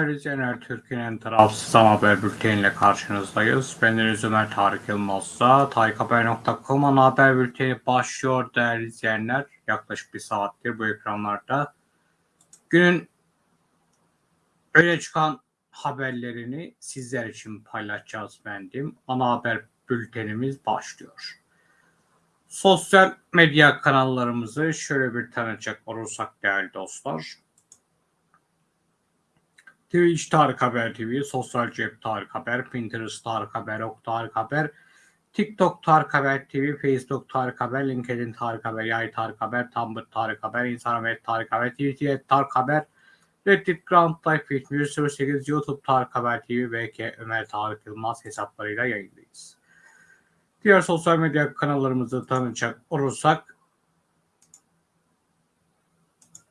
Değerli izleyenler, Türkiye'nin tarafsız ana haber bülteniyle karşınızdayız. Ben Deniz Ömer Tarık Yılmaz'da tarikhaber.com ana haber bülteni başlıyor değerli izleyenler. Yaklaşık bir saattir bu ekranlarda. Günün öne çıkan haberlerini sizler için paylaşacağız bendim. Ana haber bültenimiz başlıyor. Sosyal medya kanallarımızı şöyle bir tanıcak olursak değerli dostlar. Twitch Tarık Haber TV, Sosyal Cep Tarık Haber, Pinterest Tarık Haber, Ok Tarık Haber, TikTok Tarık Haber TV, Facebook Tarık Haber, LinkedIn Tarık Haber, Yay Tarık Haber, Tumblr Tarık Haber, Instagram Tarık Haber, Twitter Tarık Haber, Reddit Ground Life 7108, YouTube Tarık Haber TV ve K Ömer Tarık Yılmaz hesaplarıyla yayındayız. Diğer sosyal medya kanallarımızı tanıyacak olursak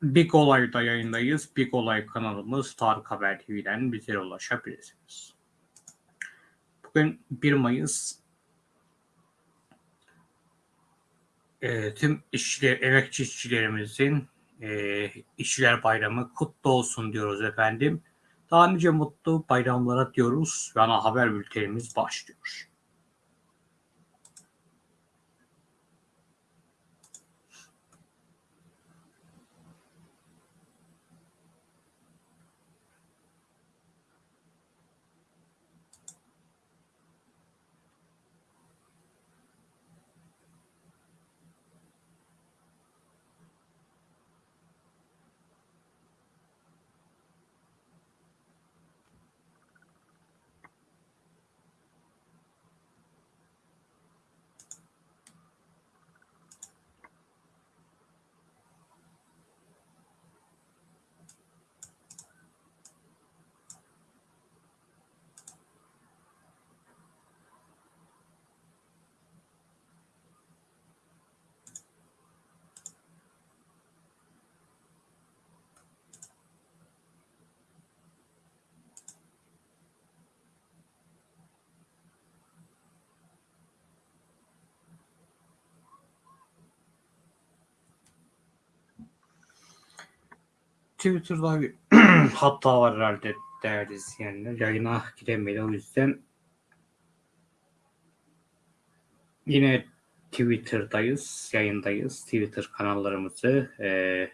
Big Olay'da yayındayız. Big Olay kanalımız Tarık Haber TV'den bize ulaşabilirsiniz. Bugün 1 Mayıs e, tüm işçiler, emekçi işçilerimizin e, işçiler bayramı kutlu olsun diyoruz efendim. Daha nice mutlu bayramlara diyoruz ve ana haber bültenimiz başlıyor. Twitter'da bir hatta var herhalde değerli izleyenler. Yayına giremedi o yüzden yine Twitter'dayız, yayındayız. Twitter kanallarımızı e,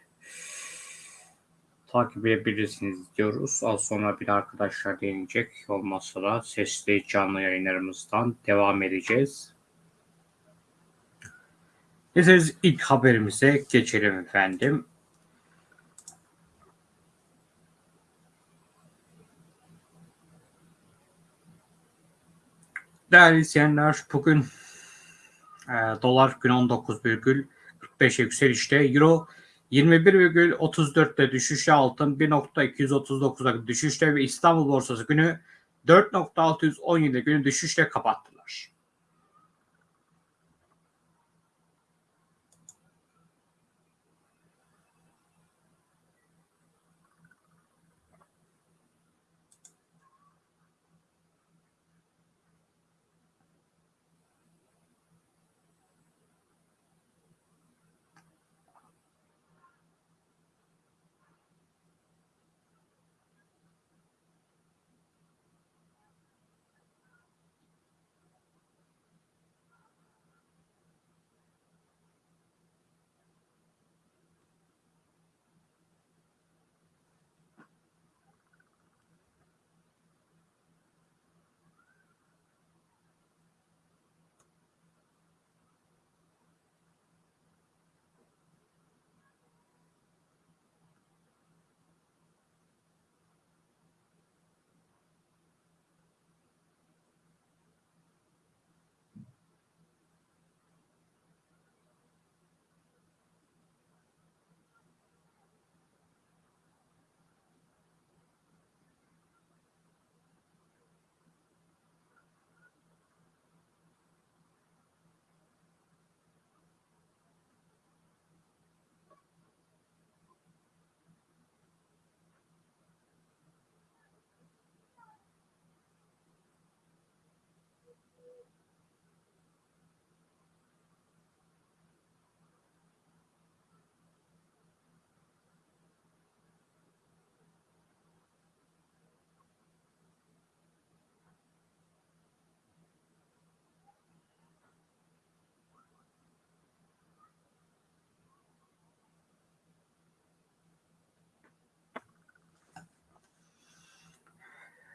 takip edebilirsiniz diyoruz. Az sonra bir arkadaşlar deneyecek. Olmazsa da sesli canlı yayınlarımızdan devam edeceğiz. İsterseniz ilk haberimize geçelim efendim. Değerli izleyenler bugün e, dolar gün 19,45 yükselişte euro 21,34'te düşüşte altın 1.239'da düşüşte ve İstanbul borsası günü 4.617 günü düşüşte kapattılar.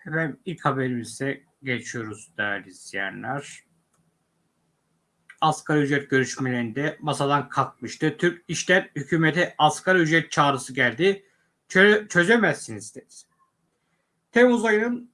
Efendim ilk haberimize geçiyoruz değerli izleyenler. Asgari ücret görüşmelerinde masadan kalkmıştı. Türk İş'ten hükümete asgari ücret çağrısı geldi. Çö- çözemezsiniz dedi. Temmuz ayının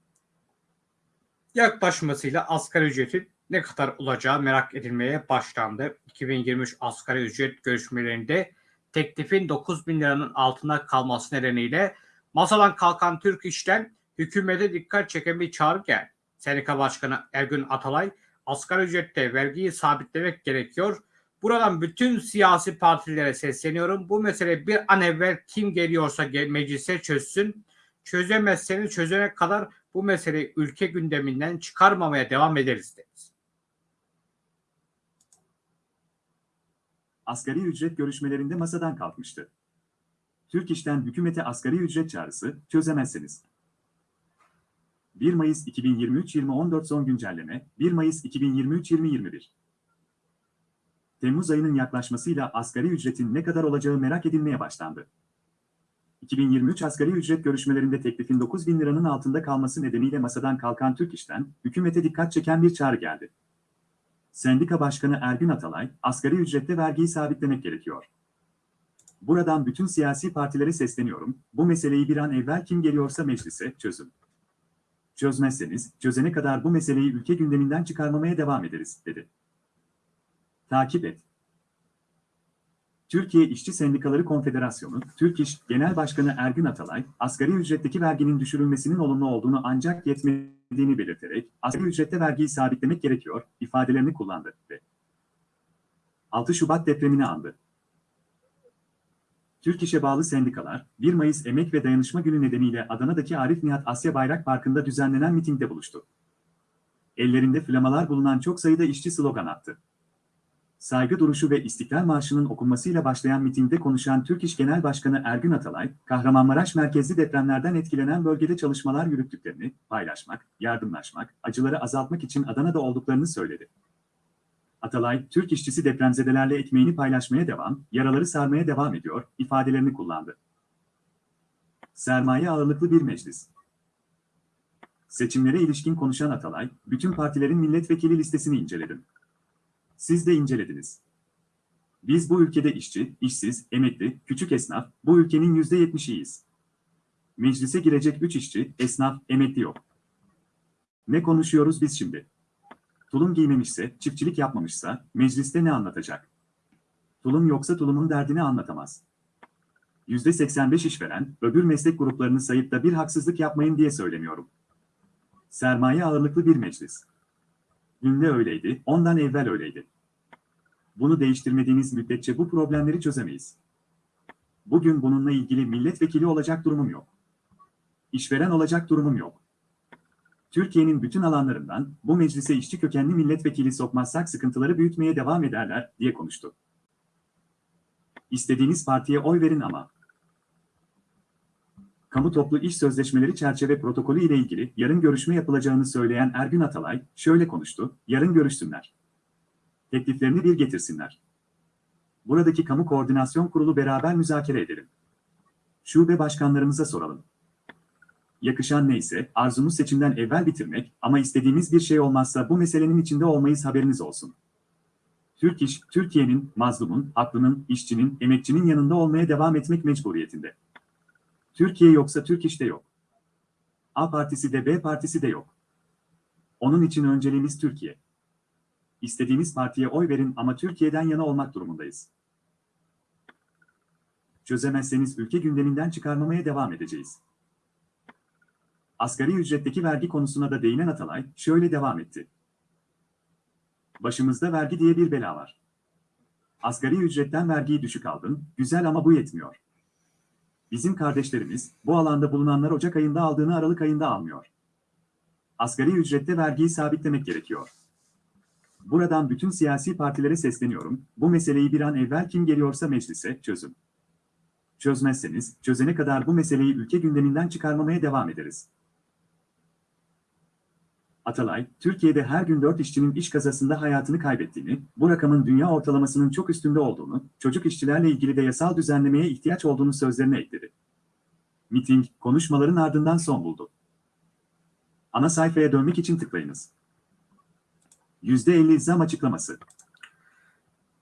yaklaşmasıyla asgari ücretin ne kadar olacağı merak edilmeye başlandı. 2023 asgari ücret görüşmelerinde teklifin 9 bin liranın altına kalması nedeniyle masadan kalkan Türk İş'ten hükümete dikkat çeken bir çağrı geldi. Sendika Başkanı Ergün Atalay, asgari ücrette vergiyi sabitlemek gerekiyor. Buradan bütün siyasi partilere sesleniyorum. Bu mesele bir an evvel kim geliyorsa gel- meclise çözsün. Çözemezseniz çözene kadar bu meseleyi ülke gündeminden çıkarmamaya devam ederiz dedi. asgari ücret görüşmelerinde masadan kalkmıştı. Türk İş'ten hükümete asgari ücret çağrısı çözemezsiniz. 1 Mayıs 2023-2014 son güncelleme 1 Mayıs 2023-2021 Temmuz ayının yaklaşmasıyla asgari ücretin ne kadar olacağı merak edilmeye başlandı. 2023 asgari ücret görüşmelerinde teklifin 9 bin liranın altında kalması nedeniyle masadan kalkan Türk İş'ten hükümete dikkat çeken bir çağrı geldi. Sendika Başkanı Ergün Atalay, asgari ücrette vergiyi sabitlemek gerekiyor. Buradan bütün siyasi partilere sesleniyorum, bu meseleyi bir an evvel kim geliyorsa meclise çözün. Çözmezseniz, çözene kadar bu meseleyi ülke gündeminden çıkarmamaya devam ederiz, dedi. Takip et. Türkiye İşçi Sendikaları Konfederasyonu, Türk İş Genel Başkanı Ergün Atalay, asgari ücretteki verginin düşürülmesinin olumlu olduğunu ancak yetmediğini belirterek, asgari ücrette vergiyi sabitlemek gerekiyor, ifadelerini kullandı ve 6 Şubat depremini andı. Türk İş'e bağlı sendikalar, 1 Mayıs Emek ve Dayanışma Günü nedeniyle Adana'daki Arif Nihat Asya Bayrak Parkı'nda düzenlenen mitingde buluştu. Ellerinde flamalar bulunan çok sayıda işçi slogan attı. Saygı duruşu ve İstiklal Marşı'nın okunmasıyla başlayan mitingde konuşan Türk İş Genel Başkanı Ergün Atalay, Kahramanmaraş merkezli depremlerden etkilenen bölgede çalışmalar yürüttüklerini paylaşmak, yardımlaşmak, acıları azaltmak için Adana'da olduklarını söyledi. Atalay, Türk işçisi depremzedelerle ekmeğini paylaşmaya devam, yaraları sarmaya devam ediyor, ifadelerini kullandı. Sermaye ağırlıklı bir meclis. Seçimlere ilişkin konuşan Atalay, bütün partilerin milletvekili listesini inceledim. Siz de incelediniz. Biz bu ülkede işçi, işsiz, emekli, küçük esnaf, bu ülkenin yüzde yetmişiyiz. Meclise girecek üç işçi, esnaf, emekli yok. Ne konuşuyoruz biz şimdi? Tulum giymemişse, çiftçilik yapmamışsa, mecliste ne anlatacak? Tulum yoksa tulumun derdini anlatamaz. Yüzde 85 işveren, öbür meslek gruplarını sayıp da bir haksızlık yapmayın diye söylemiyorum. Sermaye ağırlıklı bir meclis. Dün de öyleydi, ondan evvel öyleydi. Bunu değiştirmediğiniz müddetçe bu problemleri çözemeyiz. Bugün bununla ilgili milletvekili olacak durumum yok. İşveren olacak durumum yok. Türkiye'nin bütün alanlarından bu meclise işçi kökenli milletvekili sokmazsak sıkıntıları büyütmeye devam ederler, diye konuştu. İstediğiniz partiye oy verin ama. Kamu toplu iş sözleşmeleri çerçeve protokolü ile ilgili yarın görüşme yapılacağını söyleyen Ergün Atalay şöyle konuştu, yarın görüşsünler. Tekliflerini bir getirsinler. Buradaki kamu koordinasyon kurulu beraber müzakere edelim. Şube başkanlarımıza soralım. Yakışan neyse, arzumuz seçimden evvel bitirmek ama istediğimiz bir şey olmazsa bu meselenin içinde olmayız haberiniz olsun. Türk İş, Türkiye'nin, mazlumun, haklının, işçinin, emekçinin yanında olmaya devam etmek mecburiyetinde. Türkiye yoksa Türk İş de yok. A partisi de B partisi de yok. Onun için önceliğimiz Türkiye. İstediğimiz partiye oy verin ama Türkiye'den yana olmak durumundayız. Çözemezseniz ülke gündeminden çıkarmamaya devam edeceğiz. Asgari ücretteki vergi konusuna da değinen Atalay şöyle devam etti. Başımızda vergi diye bir bela var. Asgari ücretten vergiyi düşük aldın, güzel ama bu yetmiyor. Bizim kardeşlerimiz, bu alanda bulunanlar Ocak ayında aldığını Aralık ayında almıyor. Asgari ücrette vergiyi sabitlemek gerekiyor. Buradan bütün siyasi partilere sesleniyorum, bu meseleyi bir an evvel kim geliyorsa meclise çözün. Çözmezseniz, çözene kadar bu meseleyi ülke gündeminden çıkarmamaya devam ederiz. Atalay, Türkiye'de her gün 4 işçinin iş kazasında hayatını kaybettiğini, bu rakamın dünya ortalamasının çok üstünde olduğunu, çocuk işçilerle ilgili de yasal düzenlemeye ihtiyaç olduğunu sözlerine ekledi. Miting, konuşmaların ardından son buldu. Ana sayfaya dönmek için tıklayınız. %50 zam açıklaması.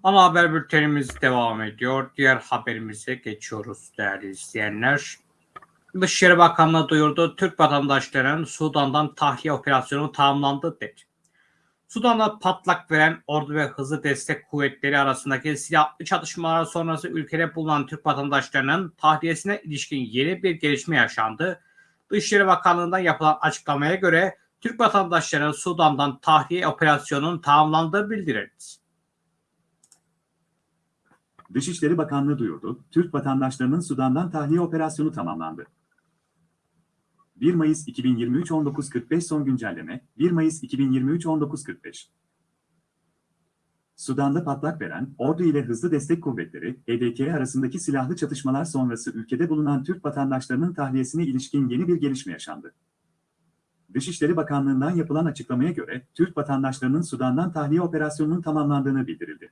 Ana haber bültenimiz devam ediyor. Diğer haberimize geçiyoruz değerli izleyenler. Dışişleri Bakanlığı duyurdu. Türk vatandaşlarının Sudan'dan tahliye operasyonu tamamlandı dedi. Sudan'da patlak veren ordu ve hızlı destek kuvvetleri arasındaki silahlı çatışmalar sonrası ülkede bulunan Türk vatandaşlarının tahliyesine ilişkin yeni bir gelişme yaşandı. Dışişleri Bakanlığı'ndan yapılan açıklamaya göre Türk vatandaşlarının Sudan'dan tahliye operasyonunun tamamlandığı bildirildi. Dışişleri Bakanlığı duyurdu. Türk vatandaşlarının Sudan'dan tahliye operasyonu tamamlandı. 1 Mayıs 2023 19.45 son güncelleme 1 Mayıs 2023 19.45 Sudan'da patlak veren ordu ile hızlı destek kuvvetleri HDK arasındaki silahlı çatışmalar sonrası ülkede bulunan Türk vatandaşlarının tahliyesine ilişkin yeni bir gelişme yaşandı. Dışişleri Bakanlığı'ndan yapılan açıklamaya göre Türk vatandaşlarının Sudan'dan tahliye operasyonunun tamamlandığını bildirildi.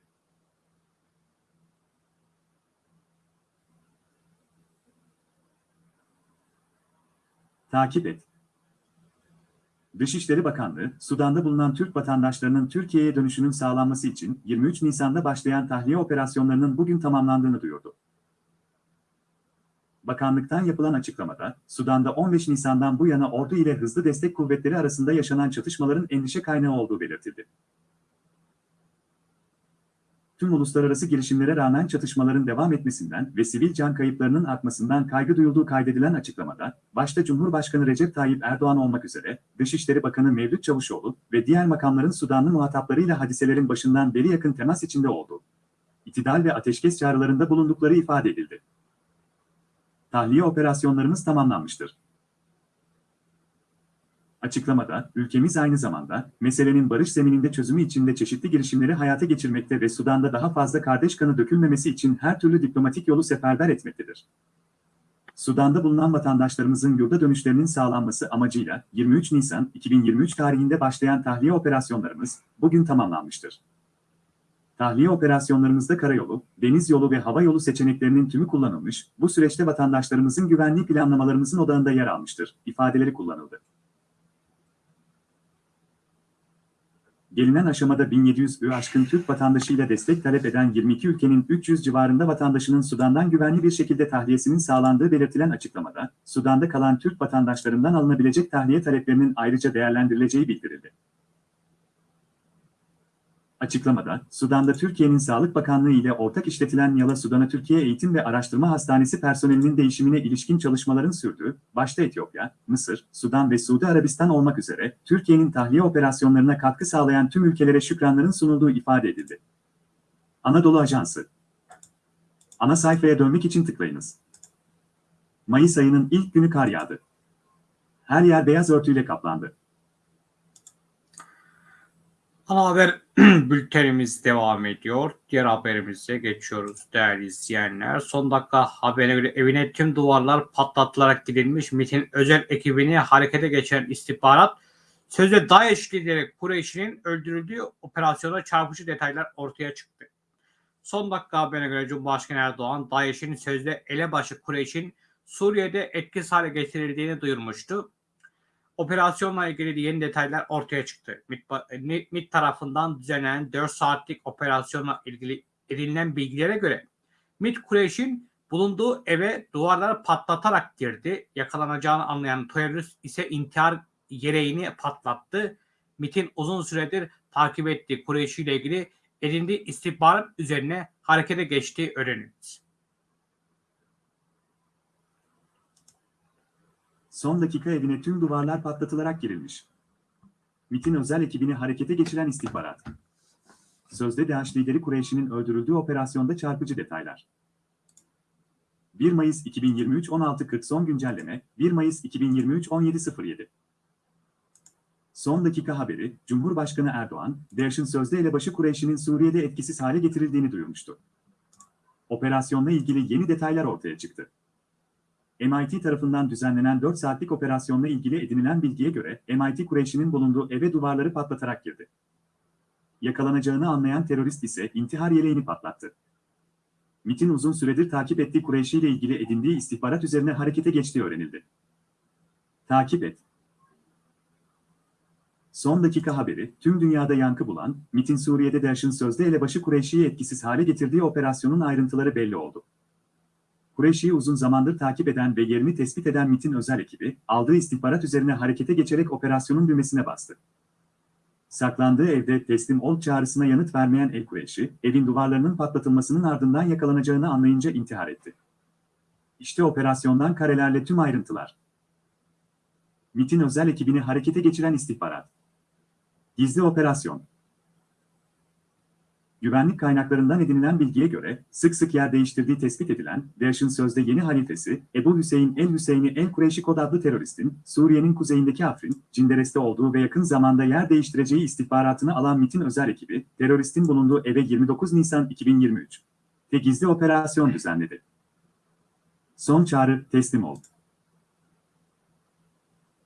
Takip et. Dışişleri Bakanlığı, Sudan'da bulunan Türk vatandaşlarının Türkiye'ye dönüşünün sağlanması için 23 Nisan'da başlayan tahliye operasyonlarının bugün tamamlandığını duyurdu. Bakanlıktan yapılan açıklamada, Sudan'da 15 Nisan'dan bu yana ordu ile hızlı destek kuvvetleri arasında yaşanan çatışmaların endişe kaynağı olduğu belirtildi. Tüm uluslararası girişimlere rağmen çatışmaların devam etmesinden ve sivil can kayıplarının artmasından kaygı duyulduğu kaydedilen açıklamada, başta Cumhurbaşkanı Recep Tayyip Erdoğan olmak üzere, Dışişleri Bakanı Mevlüt Çavuşoğlu ve diğer makamların Sudanlı muhataplarıyla hadiselerin başından beri yakın temas içinde olduğu, itidal ve ateşkes çağrılarında bulundukları ifade edildi. Tahliye operasyonlarımız tamamlanmıştır. Açıklamada, ülkemiz aynı zamanda, meselenin barış zemininde çözümü için de çeşitli girişimleri hayata geçirmekte ve Sudan'da daha fazla kardeş kanı dökülmemesi için her türlü diplomatik yolu seferber etmektedir. Sudan'da bulunan vatandaşlarımızın yurda dönüşlerinin sağlanması amacıyla 23 Nisan 2023 tarihinde başlayan tahliye operasyonlarımız bugün tamamlanmıştır. Tahliye operasyonlarımızda karayolu, deniz yolu ve hava yolu seçeneklerinin tümü kullanılmış, bu süreçte vatandaşlarımızın güvenliği planlamalarımızın odağında yer almıştır, ifadeleri kullanıldı. Gelinen aşamada 1700'ü aşkın Türk vatandaşıyla destek talep eden 22 ülkenin 300 civarında vatandaşının Sudan'dan güvenli bir şekilde tahliyesinin sağlandığı belirtilen açıklamada, Sudan'da kalan Türk vatandaşlarından alınabilecek tahliye taleplerinin ayrıca değerlendirileceği bildirildi. Açıklamada, Sudan'da Türkiye'nin Sağlık Bakanlığı ile ortak işletilen Yala Sudan'a Türkiye Eğitim ve Araştırma Hastanesi personelinin değişimine ilişkin çalışmaların sürdüğü, başta Etiyopya, Mısır, Sudan ve Suudi Arabistan olmak üzere Türkiye'nin tahliye operasyonlarına katkı sağlayan tüm ülkelere şükranların sunulduğu ifade edildi. Anadolu Ajansı Ana sayfaya dönmek için tıklayınız. Mayıs ayının ilk günü kar yağdı. Her yer beyaz örtüyle kaplandı. Ana haber bültenimiz devam ediyor. Diğer haberimize geçiyoruz değerli izleyenler. Son dakika haberine göre evine tüm duvarlar patlatılarak gidilmiş MİT'in özel ekibini harekete geçiren istihbarat sözde DAEŞ lideri Kureyş'in öldürüldüğü operasyona çarpıcı detaylar ortaya çıktı. Son dakika haberine göre Cumhurbaşkanı Erdoğan DAEŞ'in sözde elebaşı Kureyş'in Suriye'de etkisiz hale getirildiğini duyurmuştu operasyonla ilgili yeni detaylar ortaya çıktı. MİT, MİT tarafından düzenlenen 4 saatlik operasyonla ilgili edinilen bilgilere göre MİT Kureyş'in bulunduğu eve duvarları patlatarak girdi. Yakalanacağını anlayan terörist ise intihar yereğini patlattı. MİT'in uzun süredir takip ettiği Kureyş'i ile ilgili edindiği istihbarat üzerine harekete geçtiği öğrenildi. Son dakika evine tüm duvarlar patlatılarak girilmiş. MİT'in özel ekibini harekete geçiren istihbarat. Sözde DAEŞ lideri Kureyş'in öldürüldüğü operasyonda çarpıcı detaylar. 1 Mayıs 2023 16.40 son güncelleme 1 Mayıs 2023 17.07 Son dakika haberi, Cumhurbaşkanı Erdoğan, DAEŞ'in sözde elebaşı Kureyş'in Suriye'de etkisiz hale getirildiğini duyurmuştu. Operasyonla ilgili yeni detaylar ortaya çıktı. MIT tarafından düzenlenen 4 saatlik operasyonla ilgili edinilen bilgiye göre MIT Kureyş'in bulunduğu eve duvarları patlatarak girdi. Yakalanacağını anlayan terörist ise intihar yeleğini patlattı. MIT'in uzun süredir takip ettiği Kureyşi ile ilgili edindiği istihbarat üzerine harekete geçtiği öğrenildi. Takip et. Son dakika haberi, tüm dünyada yankı bulan, MIT'in Suriye'de DAEŞ'in sözde elebaşı Kureyşi'yi etkisiz hale getirdiği operasyonun ayrıntıları belli oldu. Kureyşi'yi uzun zamandır takip eden ve yerini tespit eden MIT'in özel ekibi, aldığı istihbarat üzerine harekete geçerek operasyonun düğmesine bastı. Saklandığı evde teslim ol çağrısına yanıt vermeyen El Kureyşi, evin duvarlarının patlatılmasının ardından yakalanacağını anlayınca intihar etti. İşte operasyondan karelerle tüm ayrıntılar. MIT'in özel ekibini harekete geçiren istihbarat. Gizli operasyon. Güvenlik kaynaklarından edinilen bilgiye göre, sık sık yer değiştirdiği tespit edilen, DAEŞ'in sözde yeni halifesi, Ebu Hüseyin el-Hüseyni el-Kureyşi kod adlı teröristin, Suriye'nin kuzeyindeki Afrin, Cinderes'te olduğu ve yakın zamanda yer değiştireceği istihbaratını alan MIT'in özel ekibi, teröristin bulunduğu eve 29 Nisan 2023 ve gizli operasyon düzenledi. Son çağrı, teslim ol.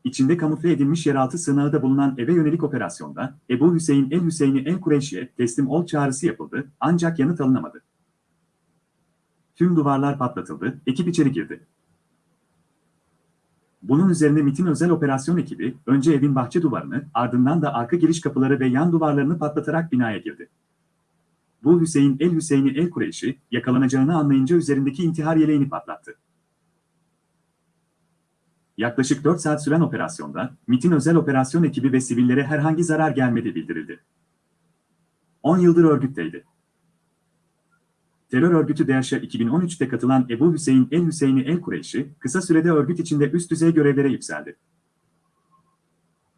İçinde kamufle edilmiş yeraltı sığınağıda bulunan eve yönelik operasyonda Ebu Hüseyin el-Hüseyni el-Kureyşi'ye teslim ol çağrısı yapıldı ancak yanıt alınamadı. Tüm duvarlar patlatıldı, ekip içeri girdi. Bunun üzerine MIT'in özel operasyon ekibi önce evin bahçe duvarını ardından da arka giriş kapıları ve yan duvarlarını patlatarak binaya girdi. Bu Hüseyin el-Hüseyni el-Kureyşi yakalanacağını anlayınca üzerindeki intihar yeleğini patlattı. Yaklaşık 4 saat süren operasyonda, MIT'in özel operasyon ekibi ve sivillere herhangi zarar gelmediği bildirildi. 10 yıldır örgütteydi. Terör örgütü DAEŞ'e 2013'te katılan Ebu Hüseyin el-Hüseyni el-Kureyşi, kısa sürede örgüt içinde üst düzey görevlere yükseldi.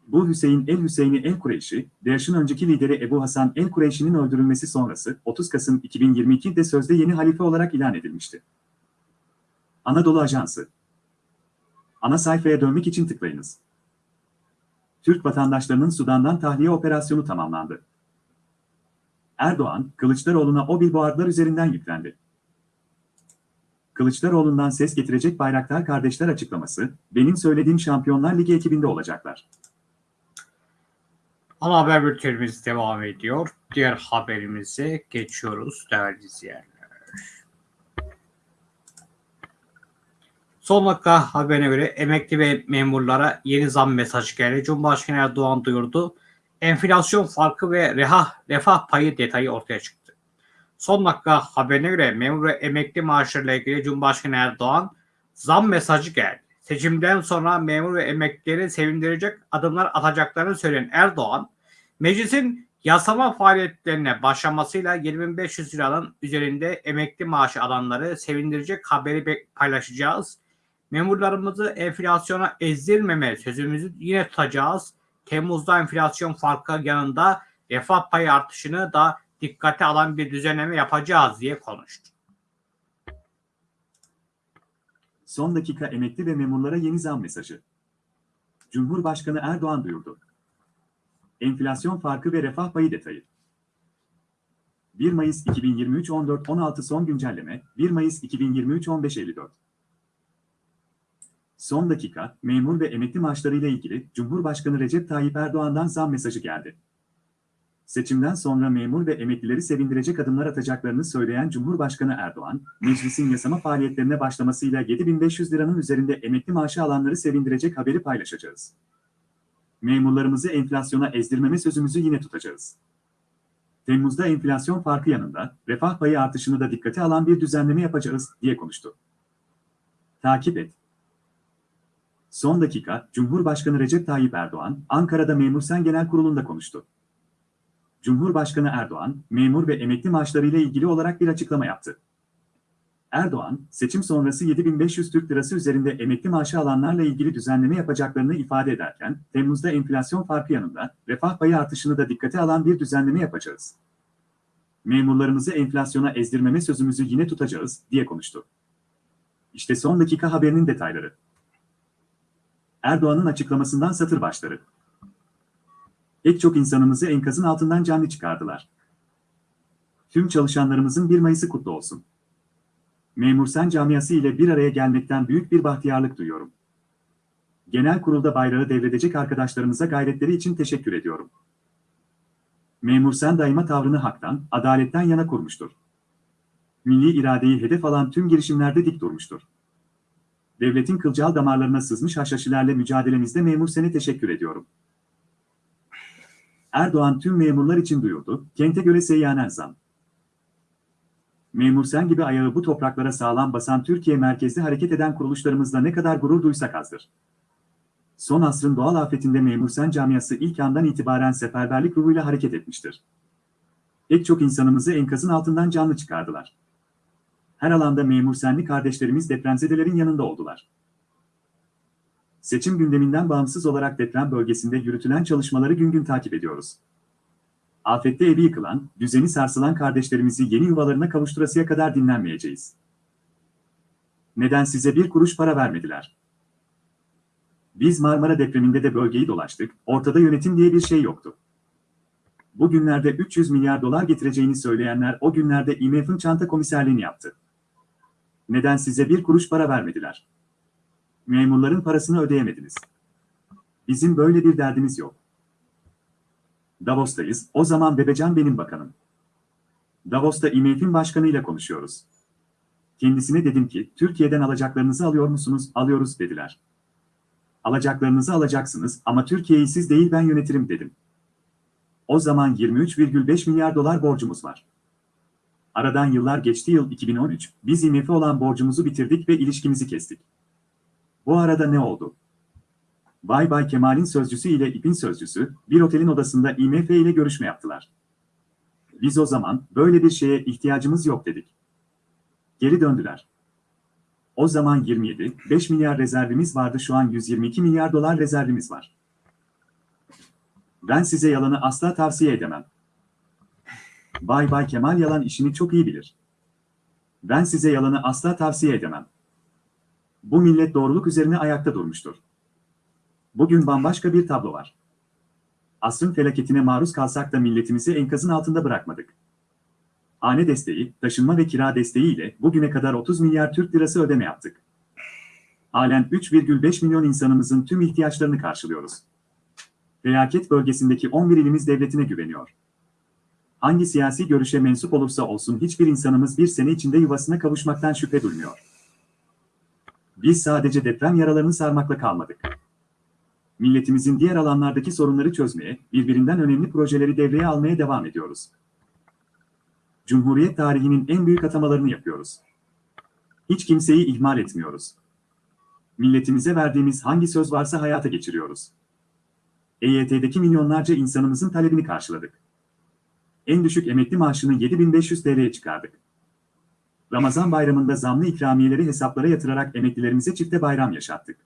Bu Hüseyin el-Hüseyni el-Kureyşi, DAEŞ'in önceki lideri Ebu Hasan el-Kureyşi'nin öldürülmesi sonrası 30 Kasım 2022'de sözde yeni halife olarak ilan edilmişti. Anadolu Ajansı Ana sayfaya dönmek için tıklayınız. Türk vatandaşlarının Sudan'dan tahliye operasyonu tamamlandı. Erdoğan, Kılıçdaroğlu'na o billboardlar üzerinden yüklendi. Kılıçdaroğlu'ndan ses getirecek Bayraktar kardeşler açıklaması, benim söylediğim Şampiyonlar Ligi ekibinde olacaklar. Ana haber bültenimiz devam ediyor. Diğer haberimize geçiyoruz değerli izleyenler. Son dakika haberine göre emekli ve memurlara yeni zam mesajı geldi. Cumhurbaşkanı Erdoğan duyurdu. Enflasyon farkı ve refah, refah payı detayı ortaya çıktı. Son dakika haberine göre memur ve emekli maaşlarıyla ilgili Cumhurbaşkanı Erdoğan zam mesajı geldi. Seçimden sonra memur ve emeklileri sevindirecek adımlar atacaklarını söyleyen Erdoğan, meclisin yasama faaliyetlerine başlamasıyla 7500 liranın üzerinde emekli maaşı alanları sevindirecek haberi paylaşacağız. Memurlarımızı enflasyona ezdirmeme sözümüzü yine tutacağız. Temmuz'da enflasyon farkı yanında refah payı artışını da dikkate alan bir düzenleme yapacağız diye konuştu. Son dakika emekli ve memurlara yeni zam mesajı. Cumhurbaşkanı Erdoğan duyurdu. Enflasyon farkı ve refah payı detayı. 1 Mayıs 2023 14-16 son güncelleme, 1 Mayıs 2023 15-54. Son dakika, memur ve emekli maaşlarıyla ilgili Cumhurbaşkanı Recep Tayyip Erdoğan'dan zam mesajı geldi. Seçimden sonra memur ve emeklileri sevindirecek adımlar atacaklarını söyleyen Cumhurbaşkanı Erdoğan, meclisin yasama faaliyetlerine başlamasıyla 7500 liranın üzerinde emekli maaşı alanları sevindirecek haberi paylaşacağız. Memurlarımızı enflasyona ezdirmeme sözümüzü yine tutacağız. Temmuz'da enflasyon farkı yanında refah payı artışını da dikkate alan bir düzenleme yapacağız diye konuştu. Takip et. Son dakika, Cumhurbaşkanı Recep Tayyip Erdoğan, Ankara'da Memur Sen Genel Kurulu'nda konuştu. Cumhurbaşkanı Erdoğan, memur ve emekli maaşlarıyla ilgili olarak bir açıklama yaptı. Erdoğan, seçim sonrası 7500 Türk Lirası üzerinde emekli maaşı alanlarla ilgili düzenleme yapacaklarını ifade ederken, Temmuz'da enflasyon farkı yanında refah payı artışını da dikkate alan bir düzenleme yapacağız. Memurlarımızı enflasyona ezdirmeme sözümüzü yine tutacağız, diye konuştu. İşte son dakika haberinin detayları. Erdoğan'ın açıklamasından satır başları. Pek çok insanımızı enkazın altından canlı çıkardılar. Tüm çalışanlarımızın 1 Mayıs'ı kutlu olsun. Memur Sen camiası ile bir araya gelmekten büyük bir bahtiyarlık duyuyorum. Genel kurulda bayrağı devredecek arkadaşlarımıza gayretleri için teşekkür ediyorum. Memur Sen daima tavrını haktan, adaletten yana kurmuştur. Milli iradeyi hedef alan tüm girişimlerde dik durmuştur. Devletin kılcal damarlarına sızmış haşhaşilerle mücadelemizde Memur Sen'e teşekkür ediyorum. Erdoğan tüm memurlar için duyurdu, kente göre seyyanen zam. Memur sen gibi ayağı bu topraklara sağlam basan Türkiye merkezli hareket eden kuruluşlarımızla ne kadar gurur duysak azdır. Son asrın doğal afetinde Memur Sen camiası ilk andan itibaren seferberlik ruhuyla hareket etmiştir. Pek çok insanımızı enkazın altından canlı çıkardılar. Her alanda Memur Senli kardeşlerimiz depremzedelerin yanında oldular. Seçim gündeminden bağımsız olarak deprem bölgesinde yürütülen çalışmaları gün gün takip ediyoruz. Afette evi yıkılan, düzeni sarsılan kardeşlerimizi yeni yuvalarına kavuşturasıya kadar dinlenmeyeceğiz. Neden size bir kuruş para vermediler? Biz Marmara depreminde de bölgeyi dolaştık, ortada yönetim diye bir şey yoktu. Bugünlerde 300 milyar dolar getireceğini söyleyenler o günlerde IMF'in çanta komiserliğini yaptı. Neden size bir kuruş para vermediler? Memurların parasını ödeyemediniz. Bizim böyle bir derdimiz yok. Davos'tayız, o zaman Bebecan benim bakanım. Davos'ta IMF'in başkanıyla konuşuyoruz. Kendisine dedim ki, Türkiye'den alacaklarınızı alıyor musunuz? Alıyoruz dediler. Alacaklarınızı alacaksınız ama Türkiye'yi siz değil ben yönetirim dedim. O zaman 23,5 milyar dolar borcumuz var. Aradan yıllar geçti yıl 2013, biz IMF'e olan borcumuzu bitirdik ve ilişkimizi kestik. Bu arada ne oldu? Bay Bay Kemal'in sözcüsü ile İP'in sözcüsü, bir otelin odasında IMF ile görüşme yaptılar. Biz o zaman, böyle bir şeye ihtiyacımız yok dedik. Geri döndüler. O zaman 27, 5 milyar rezervimiz vardı şu an 122 milyar dolar rezervimiz var. Ben size yalanı asla tavsiye edemem. Bay Bay Kemal yalan işini çok iyi bilir. Ben size yalanı asla tavsiye edemem. Bu millet doğruluk üzerine ayakta durmuştur. Bugün bambaşka bir tablo var. Asrın felaketine maruz kalsak da milletimizi enkazın altında bırakmadık. Hane desteği, taşınma ve kira desteği ile bugüne kadar 30 milyar Türk lirası ödeme yaptık. Halen 3,5 milyon insanımızın tüm ihtiyaçlarını karşılıyoruz. Felaket bölgesindeki 11 ilimiz devletine güveniyor. Hangi siyasi görüşe mensup olursa olsun hiçbir insanımız bir sene içinde yuvasına kavuşmaktan şüphe duymuyor. Biz sadece deprem yaralarını sarmakla kalmadık. Milletimizin diğer alanlardaki sorunları çözmeye, birbirinden önemli projeleri devreye almaya devam ediyoruz. Cumhuriyet tarihinin en büyük atamalarını yapıyoruz. Hiç kimseyi ihmal etmiyoruz. Milletimize verdiğimiz hangi söz varsa hayata geçiriyoruz. EYT'deki milyonlarca insanımızın talebini karşıladık. En düşük emekli maaşını 7500 TL'ye çıkardık. Ramazan bayramında zamlı ikramiyeleri hesaplara yatırarak emeklilerimize çifte bayram yaşattık.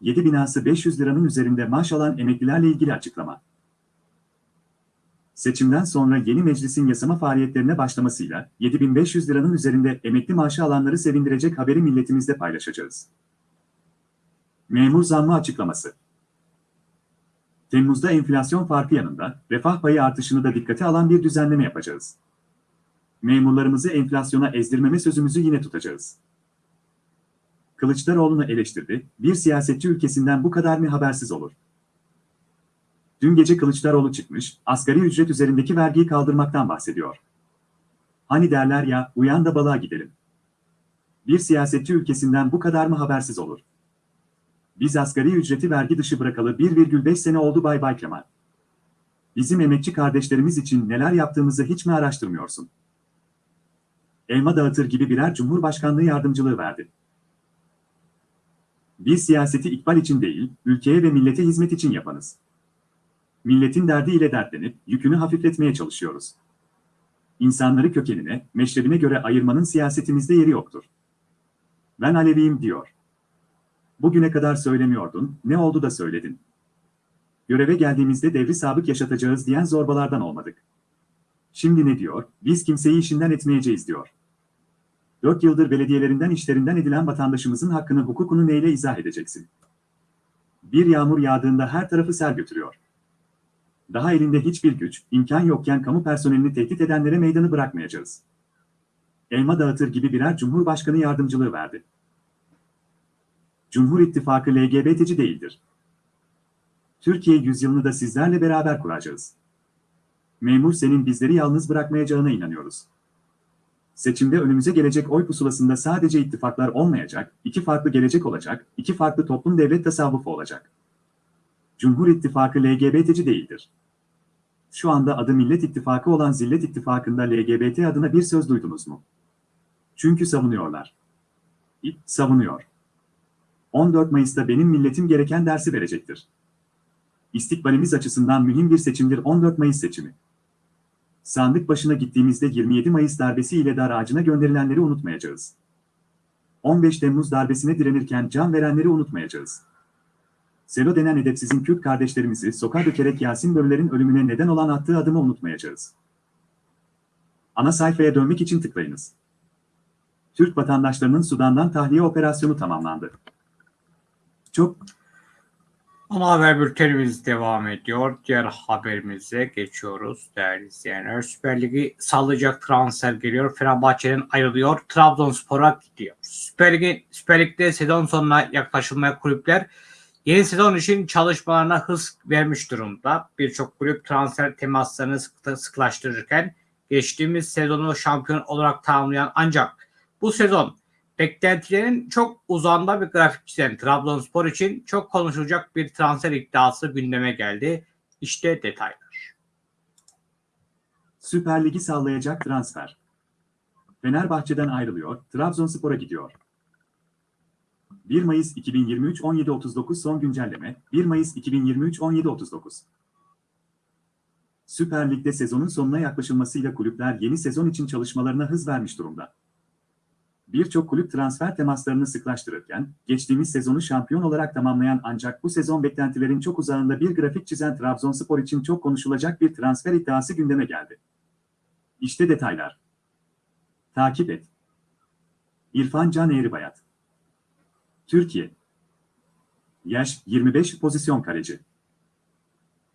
7 binası 500 liranın üzerinde maaş alan emeklilerle ilgili açıklama. Seçimden sonra yeni meclisin yasama faaliyetlerine başlamasıyla 7500 liranın üzerinde emekli maaşı alanları sevindirecek haberi milletimizle paylaşacağız. Memur zammı açıklaması. Temmuz'da enflasyon farkı yanında refah payı artışını da dikkate alan bir düzenleme yapacağız. Memurlarımızı enflasyona ezdirmeme sözümüzü yine tutacağız. Kılıçdaroğlu'nu eleştirdi, bir siyasetçi ülkesinden bu kadar mı habersiz olur? Dün gece Kılıçdaroğlu çıkmış, asgari ücret üzerindeki vergiyi kaldırmaktan bahsediyor. Hani derler ya, uyan da balığa gidelim. Bir siyasetçi ülkesinden bu kadar mı habersiz olur? Biz asgari ücreti vergi dışı bırakalı 1,5 sene oldu Bay Bay Kemal. Bizim emekçi kardeşlerimiz için neler yaptığımızı hiç mi araştırmıyorsun? Elma dağıtır gibi birer cumhurbaşkanlığı yardımcılığı verdi. Biz siyaseti ikbal için değil, ülkeye ve millete hizmet için yapanız. Milletin derdiyle dertlenip yükünü hafifletmeye çalışıyoruz. İnsanları kökenine, meşrebine göre ayırmanın siyasetimizde yeri yoktur. Ben Aleviyim diyor. Bugüne kadar söylemiyordun, ne oldu da söyledin. Göreve geldiğimizde devri sabık yaşatacağız diyen zorbalardan olmadık. Şimdi ne diyor? Biz kimseyi işinden etmeyeceğiz diyor. Dört yıldır belediyelerinden işlerinden edilen vatandaşımızın hakkını hukukunu neyle izah edeceksin? Bir yağmur yağdığında her tarafı sel götürüyor. Daha elinde hiçbir güç, imkan yokken kamu personelini tehdit edenlere meydanı bırakmayacağız. Elma dağıtır gibi birer cumhurbaşkanı yardımcılığı verdi. Cumhur İttifakı LGBT'ci değildir. Türkiye yüzyılını da sizlerle beraber kuracağız. Memur senin bizleri yalnız bırakmayacağına inanıyoruz. Seçimde önümüze gelecek oy pusulasında sadece ittifaklar olmayacak, iki farklı gelecek olacak, iki farklı toplum devlet tasavvufu olacak. Cumhur İttifakı LGBT'ci değildir. Şu anda adı Millet İttifakı olan Zillet İttifakı'nda LGBT adına bir söz duydunuz mu? Çünkü savunuyorlar. İP savunuyor. 14 Mayıs'ta benim milletim gereken dersi verecektir. İstikbalimiz açısından mühim bir seçimdir 14 Mayıs seçimi. Sandık başına gittiğimizde 27 Mayıs darbesiyle dar ağacına gönderilenleri unutmayacağız. 15 Temmuz darbesine direnirken can verenleri unutmayacağız. Selo denen edepsizin Kürt kardeşlerimizi sokağa dökerek Yasin Börüler'in ölümüne neden olan attığı adımı unutmayacağız. Ana sayfaya dönmek için tıklayınız. Türk vatandaşlarının Sudan'dan tahliye operasyonu tamamlandı. Çok Ana haber bültenimiz devam ediyor. Diğer haberimize geçiyoruz değerli izleyenler. Süper Ligi sallayacak transfer geliyor. Fenerbahçe'den ayrılıyor. Trabzonspor'a gidiyor. Süper, Ligi, Süper Lig'de sezon sonuna yaklaşılmaya kulüpler yeni sezon için çalışmalarına hız vermiş durumda. Birçok kulüp transfer temaslarını sık- sıklaştırırken geçtiğimiz sezonu şampiyon olarak tamamlayan ancak bu sezon beklentilerin çok uzağında bir grafik çizen Trabzonspor için çok konuşulacak bir transfer iddiası gündeme geldi. İşte detaylar. Süper Ligi sallayacak transfer. Fenerbahçe'den ayrılıyor, Trabzonspor'a gidiyor. 1 Mayıs 2023 17.39 son güncelleme 1 Mayıs 2023 17.39 Süper Lig'de sezonun sonuna yaklaşılmasıyla kulüpler yeni sezon için çalışmalarına hız vermiş durumda. Birçok kulüp transfer temaslarını sıklaştırırken, geçtiğimiz sezonu şampiyon olarak tamamlayan ancak bu sezon beklentilerin çok uzağında bir grafik çizen Trabzonspor için çok konuşulacak bir transfer iddiası gündeme geldi. İşte detaylar. Takip et. İrfan Can Eğribayat. Türkiye. Yaş 25 pozisyon kaleci.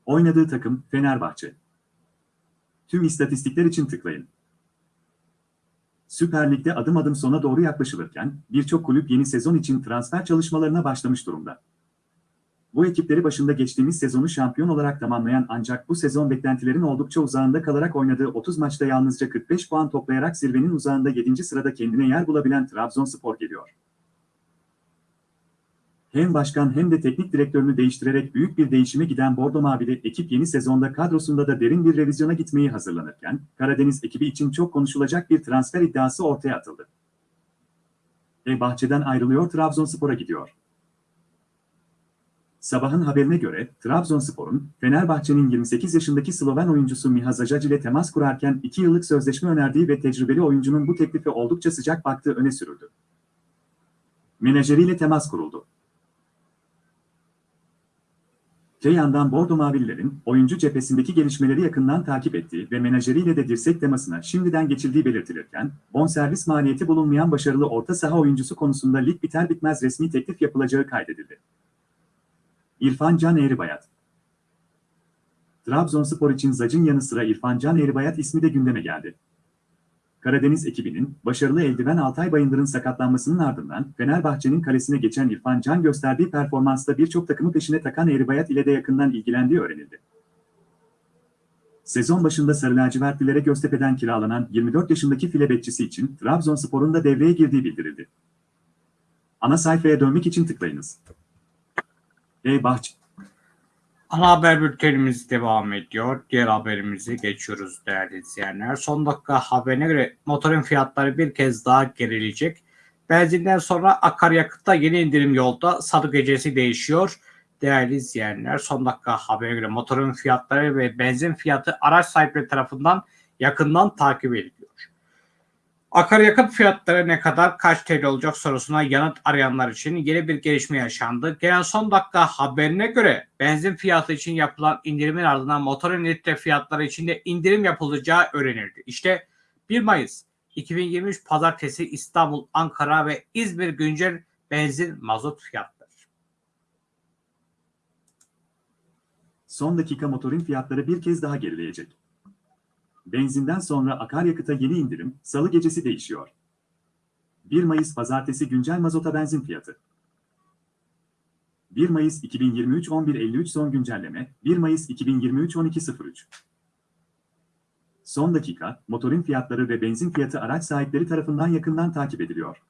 Oynadığı takım Fenerbahçe. Tüm istatistikler için tıklayın. Süper Lig'de adım adım sona doğru yaklaşılırken birçok kulüp yeni sezon için transfer çalışmalarına başlamış durumda. Bu ekipleri başında geçtiğimiz sezonu şampiyon olarak tamamlayan ancak bu sezon beklentilerin oldukça uzağında kalarak oynadığı 30 maçta yalnızca 45 puan toplayarak zirvenin uzağında 7. sırada kendine yer bulabilen Trabzonspor geliyor. Hem başkan hem de teknik direktörünü değiştirerek büyük bir değişime giden Bordo Mavili ekip yeni sezonda kadrosunda da derin bir revizyona gitmeyi hazırlanırken, Karadeniz ekibi için çok konuşulacak bir transfer iddiası ortaya atıldı. E bahçeden ayrılıyor Trabzonspor'a gidiyor. Sabahın haberine göre Trabzonspor'un Fenerbahçe'nin 28 yaşındaki Sloven oyuncusu Miha Zajac ile temas kurarken 2 yıllık sözleşme önerdiği ve tecrübeli oyuncunun bu teklife oldukça sıcak baktığı öne sürüldü. Menajeriyle temas kuruldu. Te yandan Bordo Mavililerin oyuncu cephesindeki gelişmeleri yakından takip ettiği ve menajeriyle de dirsek temasına şimdiden geçildiği belirtilirken, bonservis maliyeti bulunmayan başarılı orta saha oyuncusu konusunda lig biter bitmez resmi teklif yapılacağı kaydedildi. İrfan Can Eğribayat Trabzonspor için Zac'ın yanı sıra İrfan Can Eğribayat ismi de gündeme geldi. Karadeniz ekibinin başarılı eldiven Altay Bayındır'ın sakatlanmasının ardından Fenerbahçe'nin kalesine geçen İrfan Can gösterdiği performansta birçok takımı peşine takan Eğribayat ile de yakından ilgilendiği öğrenildi. Sezon başında Sarı Lacivertlilere Göztepe'den kiralanan 24 yaşındaki file bekçisi için Trabzonspor'un da devreye girdiği bildirildi. Ana sayfaya dönmek için tıklayınız. E-Bahçe Ana haber bültenimiz devam ediyor. Diğer haberimize geçiyoruz değerli izleyenler. Son dakika haberine göre motorun fiyatları bir kez daha gerileyecek. Benzinden sonra akaryakıtta yeni indirim yolda salı gecesi değişiyor. Değerli izleyenler son dakika haberine göre motorun fiyatları ve benzin fiyatı araç sahipleri tarafından yakından takip ediliyor. Akaryakıt fiyatları ne kadar kaç TL olacak sorusuna yanıt arayanlar için yeni bir gelişme yaşandı. Gelen son dakika haberine göre benzin fiyatı için yapılan indirimin ardından motorun litre fiyatları için de indirim yapılacağı öğrenildi. İşte 1 Mayıs 2023 Pazartesi İstanbul, Ankara ve İzmir güncel benzin mazot fiyatları. son dakika motorun fiyatları bir kez daha gerileyecek. Benzinden sonra akaryakıta yeni indirim, salı gecesi değişiyor. 1 Mayıs pazartesi güncel mazota benzin fiyatı. 1 Mayıs 2023 11.53 son güncelleme, 1 Mayıs 2023 12.03. Son dakika, motorun fiyatları ve benzin fiyatı araç sahipleri tarafından yakından takip ediliyor.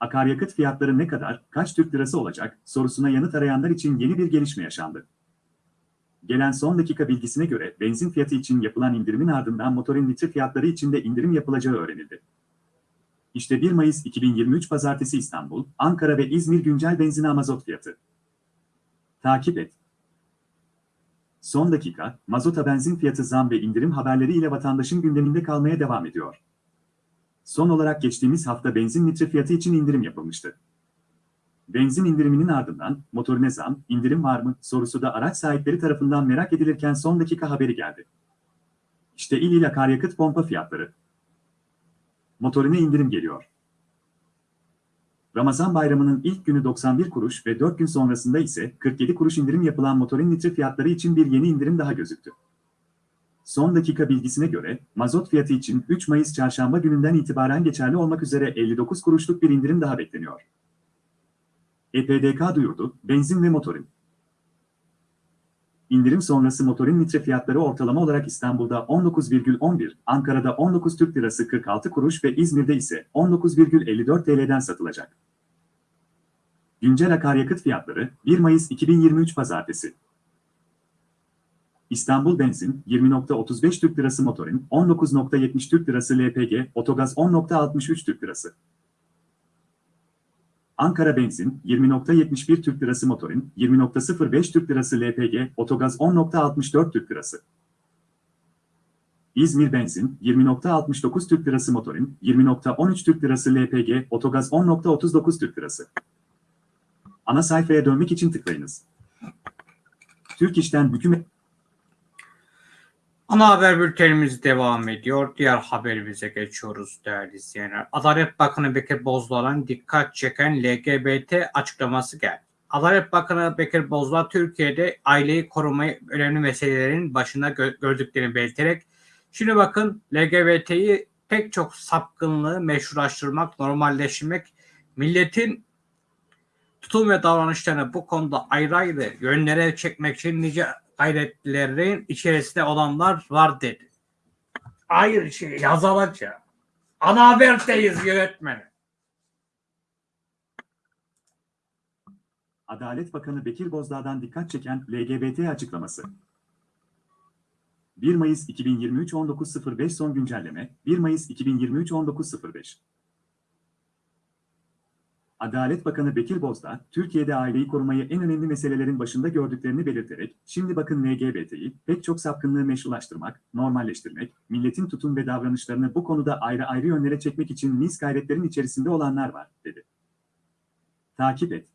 akaryakıt fiyatları ne kadar, kaç Türk lirası olacak sorusuna yanıt arayanlar için yeni bir gelişme yaşandı. Gelen son dakika bilgisine göre benzin fiyatı için yapılan indirimin ardından motorin litre fiyatları için de indirim yapılacağı öğrenildi. İşte 1 Mayıs 2023 Pazartesi İstanbul, Ankara ve İzmir güncel benzin mazot fiyatı. Takip et. Son dakika, mazota benzin fiyatı zam ve indirim haberleri ile vatandaşın gündeminde kalmaya devam ediyor. Son olarak geçtiğimiz hafta benzin litre fiyatı için indirim yapılmıştı. Benzin indiriminin ardından motorine zam, indirim var mı sorusu da araç sahipleri tarafından merak edilirken son dakika haberi geldi. İşte il il akaryakıt pompa fiyatları. Motorine indirim geliyor. Ramazan bayramının ilk günü 91 kuruş ve 4 gün sonrasında ise 47 kuruş indirim yapılan motorin litre fiyatları için bir yeni indirim daha gözüktü. Son dakika bilgisine göre mazot fiyatı için 3 Mayıs çarşamba gününden itibaren geçerli olmak üzere 59 kuruşluk bir indirim daha bekleniyor. EPDK duyurdu, benzin ve motorin. İndirim sonrası motorin litre fiyatları ortalama olarak İstanbul'da 19,11, Ankara'da 19 Türk Lirası 46 kuruş ve İzmir'de ise 19,54 TL'den satılacak. Güncel akaryakıt fiyatları 1 Mayıs 2023 Pazartesi. İstanbul benzin 20.35 Türk Lirası motorin, 19.70 Türk Lirası LPG, otogaz 10.63 Türk Lirası. Ankara benzin 20.71 Türk Lirası motorin, 20.05 Türk Lirası LPG, otogaz 10.64 Türk Lirası. İzmir benzin 20.69 Türk Lirası motorin, 20.13 Türk Lirası LPG, otogaz 10.39 Türk Lirası. Ana sayfaya dönmek için tıklayınız. Türk İş'ten hükümet Ana haber bültenimiz devam ediyor. Diğer haberimize geçiyoruz değerli izleyenler. Adalet Bakanı Bekir Bozdağ'ın dikkat çeken LGBT açıklaması geldi. Adalet Bakanı Bekir Bozdağ Türkiye'de aileyi korumayı önemli meselelerin başında gö- gördüklerini belirterek şimdi bakın LGBT'yi pek çok sapkınlığı meşrulaştırmak, normalleştirmek, milletin tutum ve davranışlarını bu konuda ayrı ayrı yönlere çekmek için nice gayretlerin içerisinde olanlar var dedi. Hayır şey yazılacak. Ana haberdeyiz yönetmeni. Adalet Bakanı Bekir Bozdağ'dan dikkat çeken LGBT açıklaması. 1 Mayıs 2023 19.05 son güncelleme 1 Mayıs 2023 19.05 Adalet Bakanı Bekir Bozdağ, Türkiye'de aileyi korumayı en önemli meselelerin başında gördüklerini belirterek, şimdi bakın LGBT'yi pek çok sapkınlığı meşrulaştırmak, normalleştirmek, milletin tutum ve davranışlarını bu konuda ayrı ayrı yönlere çekmek için nice gayretlerin içerisinde olanlar var, dedi. Takip et.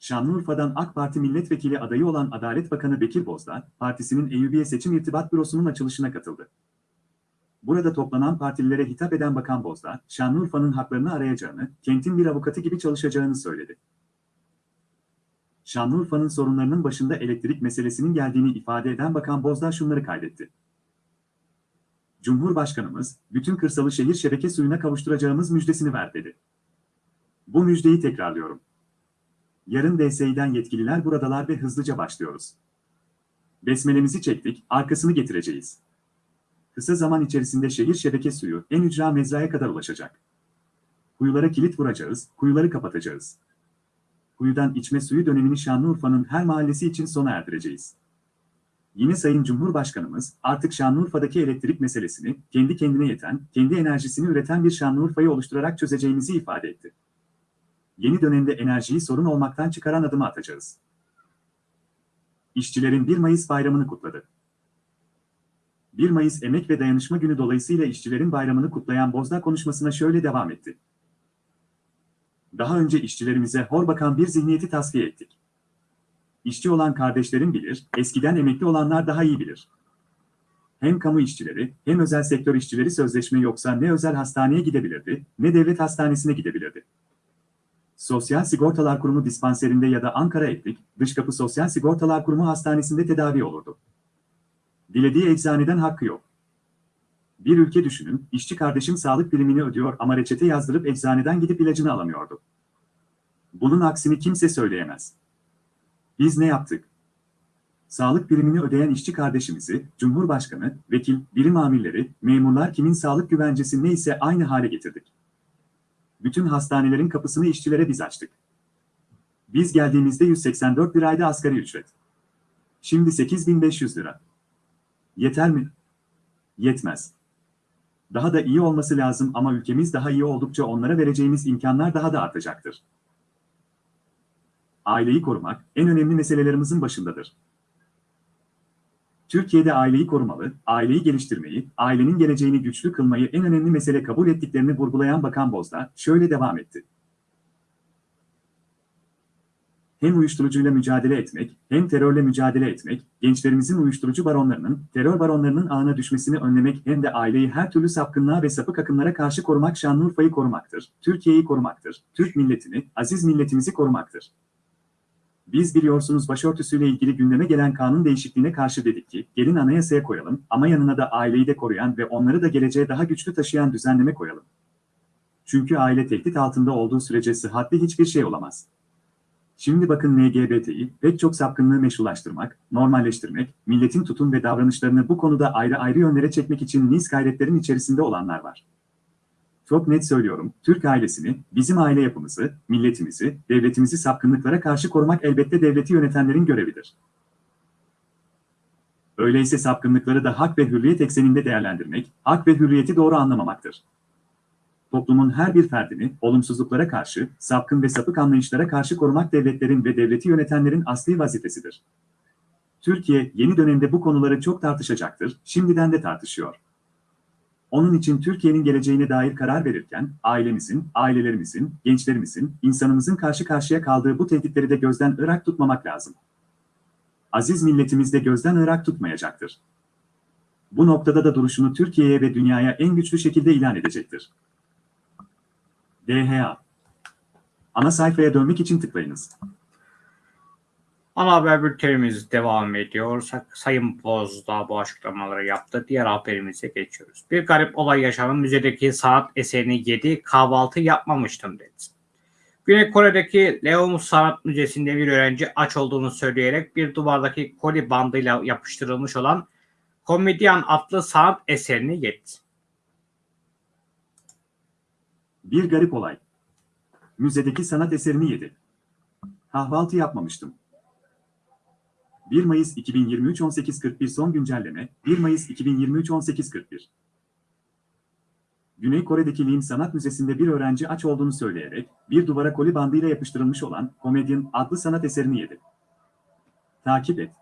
Şanlıurfa'dan AK Parti milletvekili adayı olan Adalet Bakanı Bekir Bozdağ, partisinin Eyyubiye Seçim İrtibat Bürosu'nun açılışına katıldı. Burada toplanan partililere hitap eden Bakan Bozdağ, Şanlıurfa'nın haklarını arayacağını, kentin bir avukatı gibi çalışacağını söyledi. Şanlıurfa'nın sorunlarının başında elektrik meselesinin geldiğini ifade eden Bakan Bozdağ şunları kaydetti. Cumhurbaşkanımız, bütün kırsalı şehir şebeke suyuna kavuşturacağımız müjdesini ver dedi. Bu müjdeyi tekrarlıyorum. Yarın DSİ'den yetkililer buradalar ve hızlıca başlıyoruz. Besmelemizi çektik, arkasını getireceğiz. Kısa zaman içerisinde şehir şebeke suyu en ücra mezraya kadar ulaşacak. Kuyulara kilit vuracağız, kuyuları kapatacağız. Kuyudan içme suyu dönemini Şanlıurfa'nın her mahallesi için sona erdireceğiz. Yine Sayın Cumhurbaşkanımız artık Şanlıurfa'daki elektrik meselesini kendi kendine yeten, kendi enerjisini üreten bir Şanlıurfa'yı oluşturarak çözeceğimizi ifade etti. Yeni dönemde enerjiyi sorun olmaktan çıkaran adımı atacağız. İşçilerin 1 Mayıs bayramını kutladı. 1 Mayıs Emek ve Dayanışma Günü dolayısıyla işçilerin bayramını kutlayan Bozdağ konuşmasına şöyle devam etti. Daha önce işçilerimize hor bakan bir zihniyeti tasfiye ettik. İşçi olan kardeşlerim bilir, eskiden emekli olanlar daha iyi bilir. Hem kamu işçileri, hem özel sektör işçileri sözleşme yoksa ne özel hastaneye gidebilirdi, ne devlet hastanesine gidebilirdi. Sosyal Sigortalar Kurumu dispanserinde ya da Ankara Etlik, Dışkapı Sosyal Sigortalar Kurumu hastanesinde tedavi olurdu. Dilediği eczaneden hakkı yok. Bir ülke düşünün, işçi kardeşim sağlık primini ödüyor ama reçete yazdırıp eczaneden gidip ilacını alamıyordu. Bunun aksini kimse söyleyemez. Biz ne yaptık? Sağlık primini ödeyen işçi kardeşimizi, Cumhurbaşkanı, vekil, birim amirleri, memurlar kimin sağlık güvencesi neyse aynı hale getirdik. Bütün hastanelerin kapısını işçilere biz açtık. Biz geldiğimizde 184 liraydı asgari ücret. Şimdi 8500 lira. Yeter mi? Yetmez. Daha da iyi olması lazım ama ülkemiz daha iyi oldukça onlara vereceğimiz imkanlar daha da artacaktır. Aileyi korumak en önemli meselelerimizin başındadır. Türkiye'de aileyi korumalı, aileyi geliştirmeyi, ailenin geleceğini güçlü kılmayı en önemli mesele kabul ettiklerini vurgulayan Bakan Bozdağ şöyle devam etti. Hem uyuşturucuyla mücadele etmek, hem terörle mücadele etmek, gençlerimizin uyuşturucu baronlarının, terör baronlarının ağına düşmesini önlemek hem de aileyi her türlü sapkınlığa ve sapık akımlara karşı korumak Şanlıurfa'yı korumaktır, Türkiye'yi korumaktır, Türk milletini, aziz milletimizi korumaktır. Biz biliyorsunuz başörtüsüyle ilgili gündeme gelen kanun değişikliğine karşı dedik ki, gelin anayasaya koyalım ama yanına da aileyi de koruyan ve onları da geleceğe daha güçlü taşıyan düzenleme koyalım. Çünkü aile tehdit altında olduğu sürece sıhhatli hiçbir şey olamaz. Şimdi bakın LGBT'yi pek çok sapkınlığı meşrulaştırmak, normalleştirmek, milletin tutum ve davranışlarını bu konuda ayrı ayrı yönlere çekmek için nice gayretlerin içerisinde olanlar var. Çok net söylüyorum, Türk ailesini, bizim aile yapımızı, milletimizi, devletimizi sapkınlıklara karşı korumak elbette devleti yönetenlerin görevidir. Öyleyse sapkınlıkları da hak ve hürriyet ekseninde değerlendirmek, hak ve hürriyeti doğru anlamamaktır. Toplumun her bir ferdini, olumsuzluklara karşı, sapkın ve sapık anlayışlara karşı korumak devletlerin ve devleti yönetenlerin asli vazifesidir. Türkiye, yeni dönemde bu konuları çok tartışacaktır, şimdiden de tartışıyor. Onun için Türkiye'nin geleceğine dair karar verirken, ailemizin, ailelerimizin, gençlerimizin, insanımızın karşı karşıya kaldığı bu tehditleri de gözden ırak tutmamak lazım. Aziz milletimiz de gözden ırak tutmayacaktır. Bu noktada da duruşunu Türkiye'ye ve dünyaya en güçlü şekilde ilan edecektir. DHA Ana sayfaya dönmek için tıklayınız. Ana haber bültenimiz devam ediyor. Sayın Bozdağ bu açıklamaları yaptı. Diğer haberimize geçiyoruz. Bir garip olay yaşanan müzedeki sanat eserini yedi, kahvaltı yapmamıştım dedi. Güney Kore'deki Leon Sanat Müzesi'nde bir öğrenci aç olduğunu söyleyerek bir duvardaki koli bandıyla yapıştırılmış olan Komedyan adlı sanat eserini yedi. Bir garip olay. Müzedeki sanat eserini yedi. Kahvaltı yapmamıştım. 1 Mayıs 2023 18.41 son güncelleme 1 Mayıs 2023 18.41 Güney Kore'deki Lim Sanat Müzesi'nde bir öğrenci aç olduğunu söyleyerek bir duvara koli bandıyla yapıştırılmış olan Comedian adlı sanat eserini yedi. Takip et.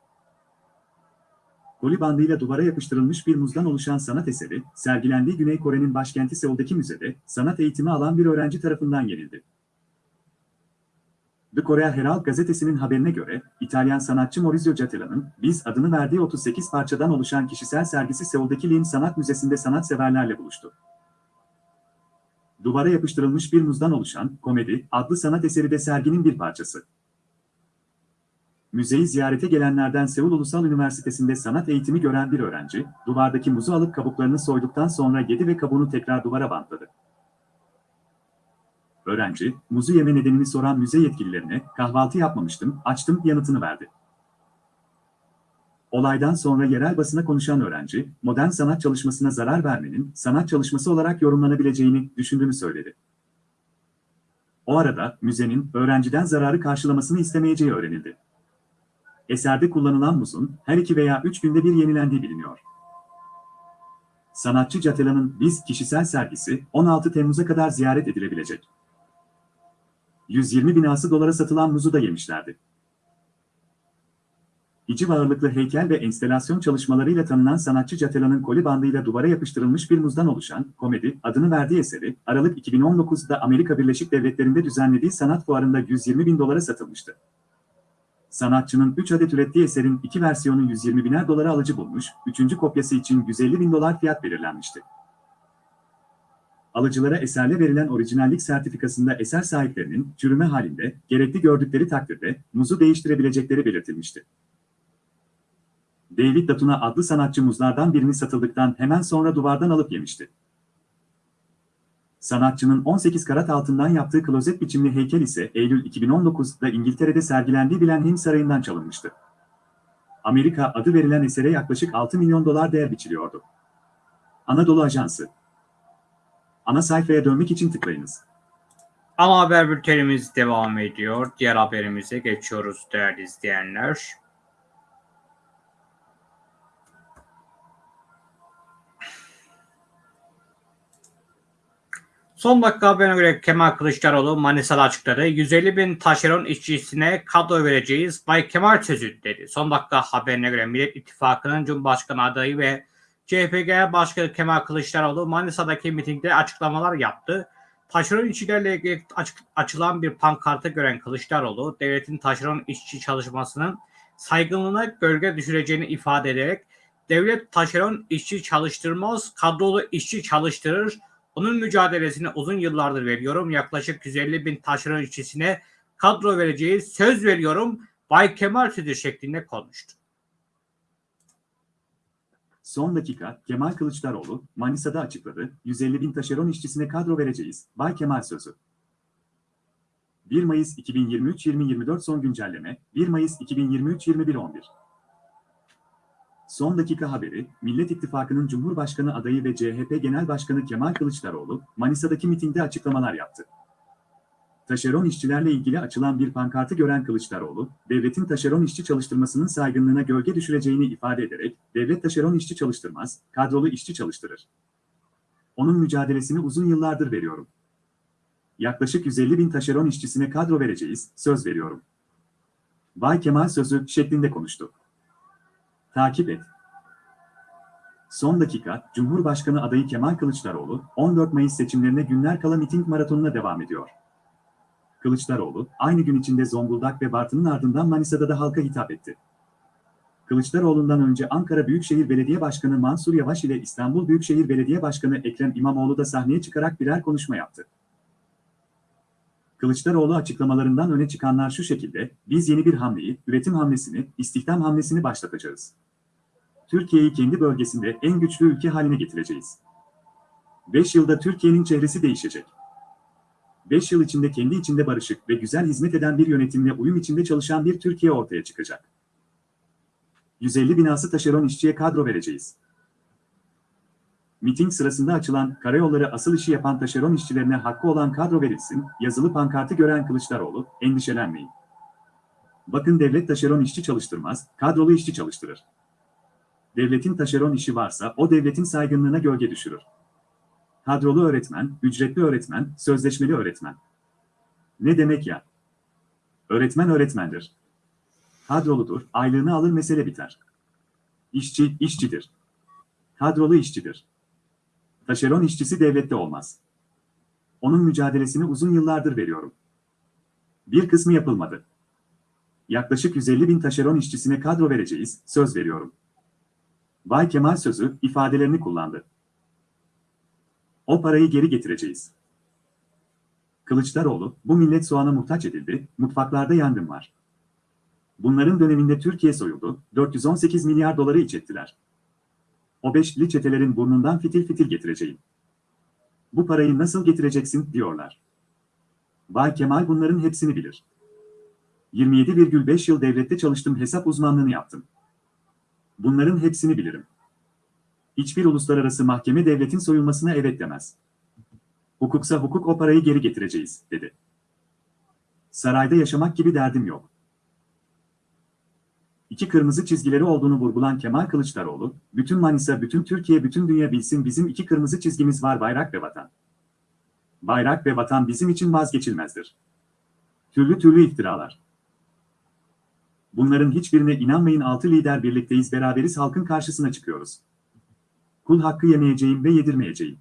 Koli bandıyla duvara yapıştırılmış bir muzdan oluşan sanat eseri, sergilendiği Güney Kore'nin başkenti Seul'daki müzede sanat eğitimi alan bir öğrenci tarafından yenildi. The Korea Herald gazetesinin haberine göre, İtalyan sanatçı Maurizio Cattela'nın Biz adını verdiği 38 parçadan oluşan kişisel sergisi Seul'daki Lim Sanat Müzesi'nde sanatseverlerle buluştu. Duvara yapıştırılmış bir muzdan oluşan Komedi adlı sanat eseri de serginin bir parçası. Müzeyi ziyarete gelenlerden Seul Ulusal Üniversitesi'nde sanat eğitimi gören bir öğrenci, duvardaki muzu alıp kabuklarını soyduktan sonra yedi ve kabuğunu tekrar duvara bantladı. Öğrenci, muzu yeme nedenini soran müze yetkililerine, kahvaltı yapmamıştım, açtım yanıtını verdi. Olaydan sonra yerel basına konuşan öğrenci, modern sanat çalışmasına zarar vermenin sanat çalışması olarak yorumlanabileceğini düşündüğünü söyledi. O arada müzenin öğrenciden zararı karşılamasını istemeyeceği öğrenildi. Eserde kullanılan muzun her iki veya üç günde bir yenilendiği biliniyor. Sanatçı Catela'nın Biz kişisel sergisi 16 Temmuz'a kadar ziyaret edilebilecek. 120 binası dolara satılan muzu da yemişlerdi. İci ağırlıklı heykel ve enstelasyon çalışmalarıyla tanınan sanatçı Catela'nın koli bandıyla duvara yapıştırılmış bir muzdan oluşan Komedi adını verdiği eseri Aralık 2019'da Amerika Birleşik Devletleri'nde düzenlediği sanat fuarında 120 bin dolara satılmıştı. Sanatçının 3 adet ürettiği eserin iki versiyonu 120 biner dolara alıcı bulmuş, üçüncü kopyası için 150 bin dolar fiyat belirlenmişti. Alıcılara eserle verilen orijinallik sertifikasında eser sahiplerinin çürüme halinde gerekli gördükleri takdirde muzu değiştirebilecekleri belirtilmişti. David Datuna adlı sanatçı muzlardan birini satıldıktan hemen sonra duvardan alıp yemişti. Sanatçının 18 karat altından yaptığı klozet biçimli heykel ise Eylül 2019'da İngiltere'de sergilendiği Blenheim Sarayı'ndan çalınmıştı. Amerika adı verilen esere yaklaşık 6 milyon dolar değer biçiliyordu. Anadolu Ajansı Ana sayfaya dönmek için tıklayınız. Ana haber bültenimiz devam ediyor. Diğer haberimize geçiyoruz değerli izleyenler. Son dakika haberine göre Kemal Kılıçdaroğlu Manisa'da açıkladı. 150 bin taşeron işçisine kadro vereceğiz. Bay Kemal sözü dedi. Son dakika haberine göre Millet İttifakı'nın Cumhurbaşkanı adayı ve CHP Genel Başkanı Kemal Kılıçdaroğlu Manisa'daki mitingde açıklamalar yaptı. Taşeron işçilerle ilgili açılan bir pankartı gören Kılıçdaroğlu, devletin taşeron işçi çalışmasının saygınlığına gölge düşüreceğini ifade ederek, devlet taşeron işçi çalıştırmaz, kadrolu işçi çalıştırır, onun mücadelesini uzun yıllardır veriyorum. Yaklaşık 150 bin taşeron işçisine kadro vereceğiz, söz veriyorum. Bay Kemal sözü şeklinde konuştu. Son dakika Kemal Kılıçdaroğlu Manisa'da açıkladı. 150 bin taşeron işçisine kadro vereceğiz. Bay Kemal sözü. 1 Mayıs 2023-2024 son güncelleme 1 Mayıs 2023-21-11 Son dakika haberi, Millet İttifakı'nın Cumhurbaşkanı adayı ve CHP Genel Başkanı Kemal Kılıçdaroğlu, Manisa'daki mitingde açıklamalar yaptı. Taşeron işçilerle ilgili açılan bir pankartı gören Kılıçdaroğlu, devletin taşeron işçi çalıştırmasının saygınlığına gölge düşüreceğini ifade ederek, devlet taşeron işçi çalıştırmaz, kadrolu işçi çalıştırır. Onun mücadelesini uzun yıllardır veriyorum. Yaklaşık 150 bin taşeron işçisine kadro vereceğiz, söz veriyorum. Bay Kemal sözü şeklinde konuştu. Takip et. Son dakika, Cumhurbaşkanı adayı Kemal Kılıçdaroğlu, 14 Mayıs seçimlerine günler kala miting maratonuna devam ediyor. Kılıçdaroğlu, aynı gün içinde Zonguldak ve Bartın'ın ardından Manisa'da da halka hitap etti. Kılıçdaroğlu'ndan önce Ankara Büyükşehir Belediye Başkanı Mansur Yavaş ile İstanbul Büyükşehir Belediye Başkanı Ekrem İmamoğlu da sahneye çıkarak birer konuşma yaptı. Kılıçdaroğlu açıklamalarından öne çıkanlar şu şekilde, biz yeni bir hamleyi, üretim hamlesini, istihdam hamlesini başlatacağız. Türkiye'yi kendi bölgesinde en güçlü ülke haline getireceğiz. 5 yılda Türkiye'nin çehresi değişecek. 5 yıl içinde kendi içinde barışık ve güzel hizmet eden bir yönetimle uyum içinde çalışan bir Türkiye ortaya çıkacak. 150 binası taşeron işçiye kadro vereceğiz. Miting sırasında açılan karayolları asıl işi yapan taşeron işçilerine hakkı olan kadro verilsin, yazılı pankartı gören Kılıçdaroğlu, endişelenmeyin. Bakın devlet taşeron işçi çalıştırmaz, kadrolu işçi çalıştırır. Devletin taşeron işi varsa o devletin saygınlığına gölge düşürür. Kadrolu öğretmen, ücretli öğretmen, sözleşmeli öğretmen. Ne demek ya? Öğretmen öğretmendir. Kadroludur, aylığını alır mesele biter. İşçi, işçidir. Kadrolu işçidir. Taşeron işçisi devlette olmaz. Onun mücadelesini uzun yıllardır veriyorum. Bir kısmı yapılmadı. Yaklaşık 150 bin taşeron işçisine kadro vereceğiz, söz veriyorum. Bay Kemal sözü, ifadelerini kullandı. O parayı geri getireceğiz. Kılıçdaroğlu, bu millet soğana muhtaç edildi, mutfaklarda yangın var. Bunların döneminde Türkiye soyuldu, 418 milyar doları iç ettiler. O beşli çetelerin burnundan fitil fitil getireceğim. Bu parayı nasıl getireceksin diyorlar. Bay Kemal bunların hepsini bilir. 27,5 yıl devlette çalıştım hesap uzmanlığını yaptım. Bunların hepsini bilirim. Hiçbir uluslararası mahkeme devletin soyulmasına evet demez. Hukuksa hukuk o parayı geri getireceğiz, dedi. Sarayda yaşamak gibi derdim yok. İki kırmızı çizgileri olduğunu vurgulan Kemal Kılıçdaroğlu, bütün Manisa, bütün Türkiye, bütün dünya bilsin bizim iki kırmızı çizgimiz var bayrak ve vatan. Bayrak ve vatan bizim için vazgeçilmezdir. Türlü türlü iftiralar. Bunların hiçbirine inanmayın altı lider birlikteyiz beraberiz halkın karşısına çıkıyoruz. Kul hakkı yemeyeceğim ve yedirmeyeceğim.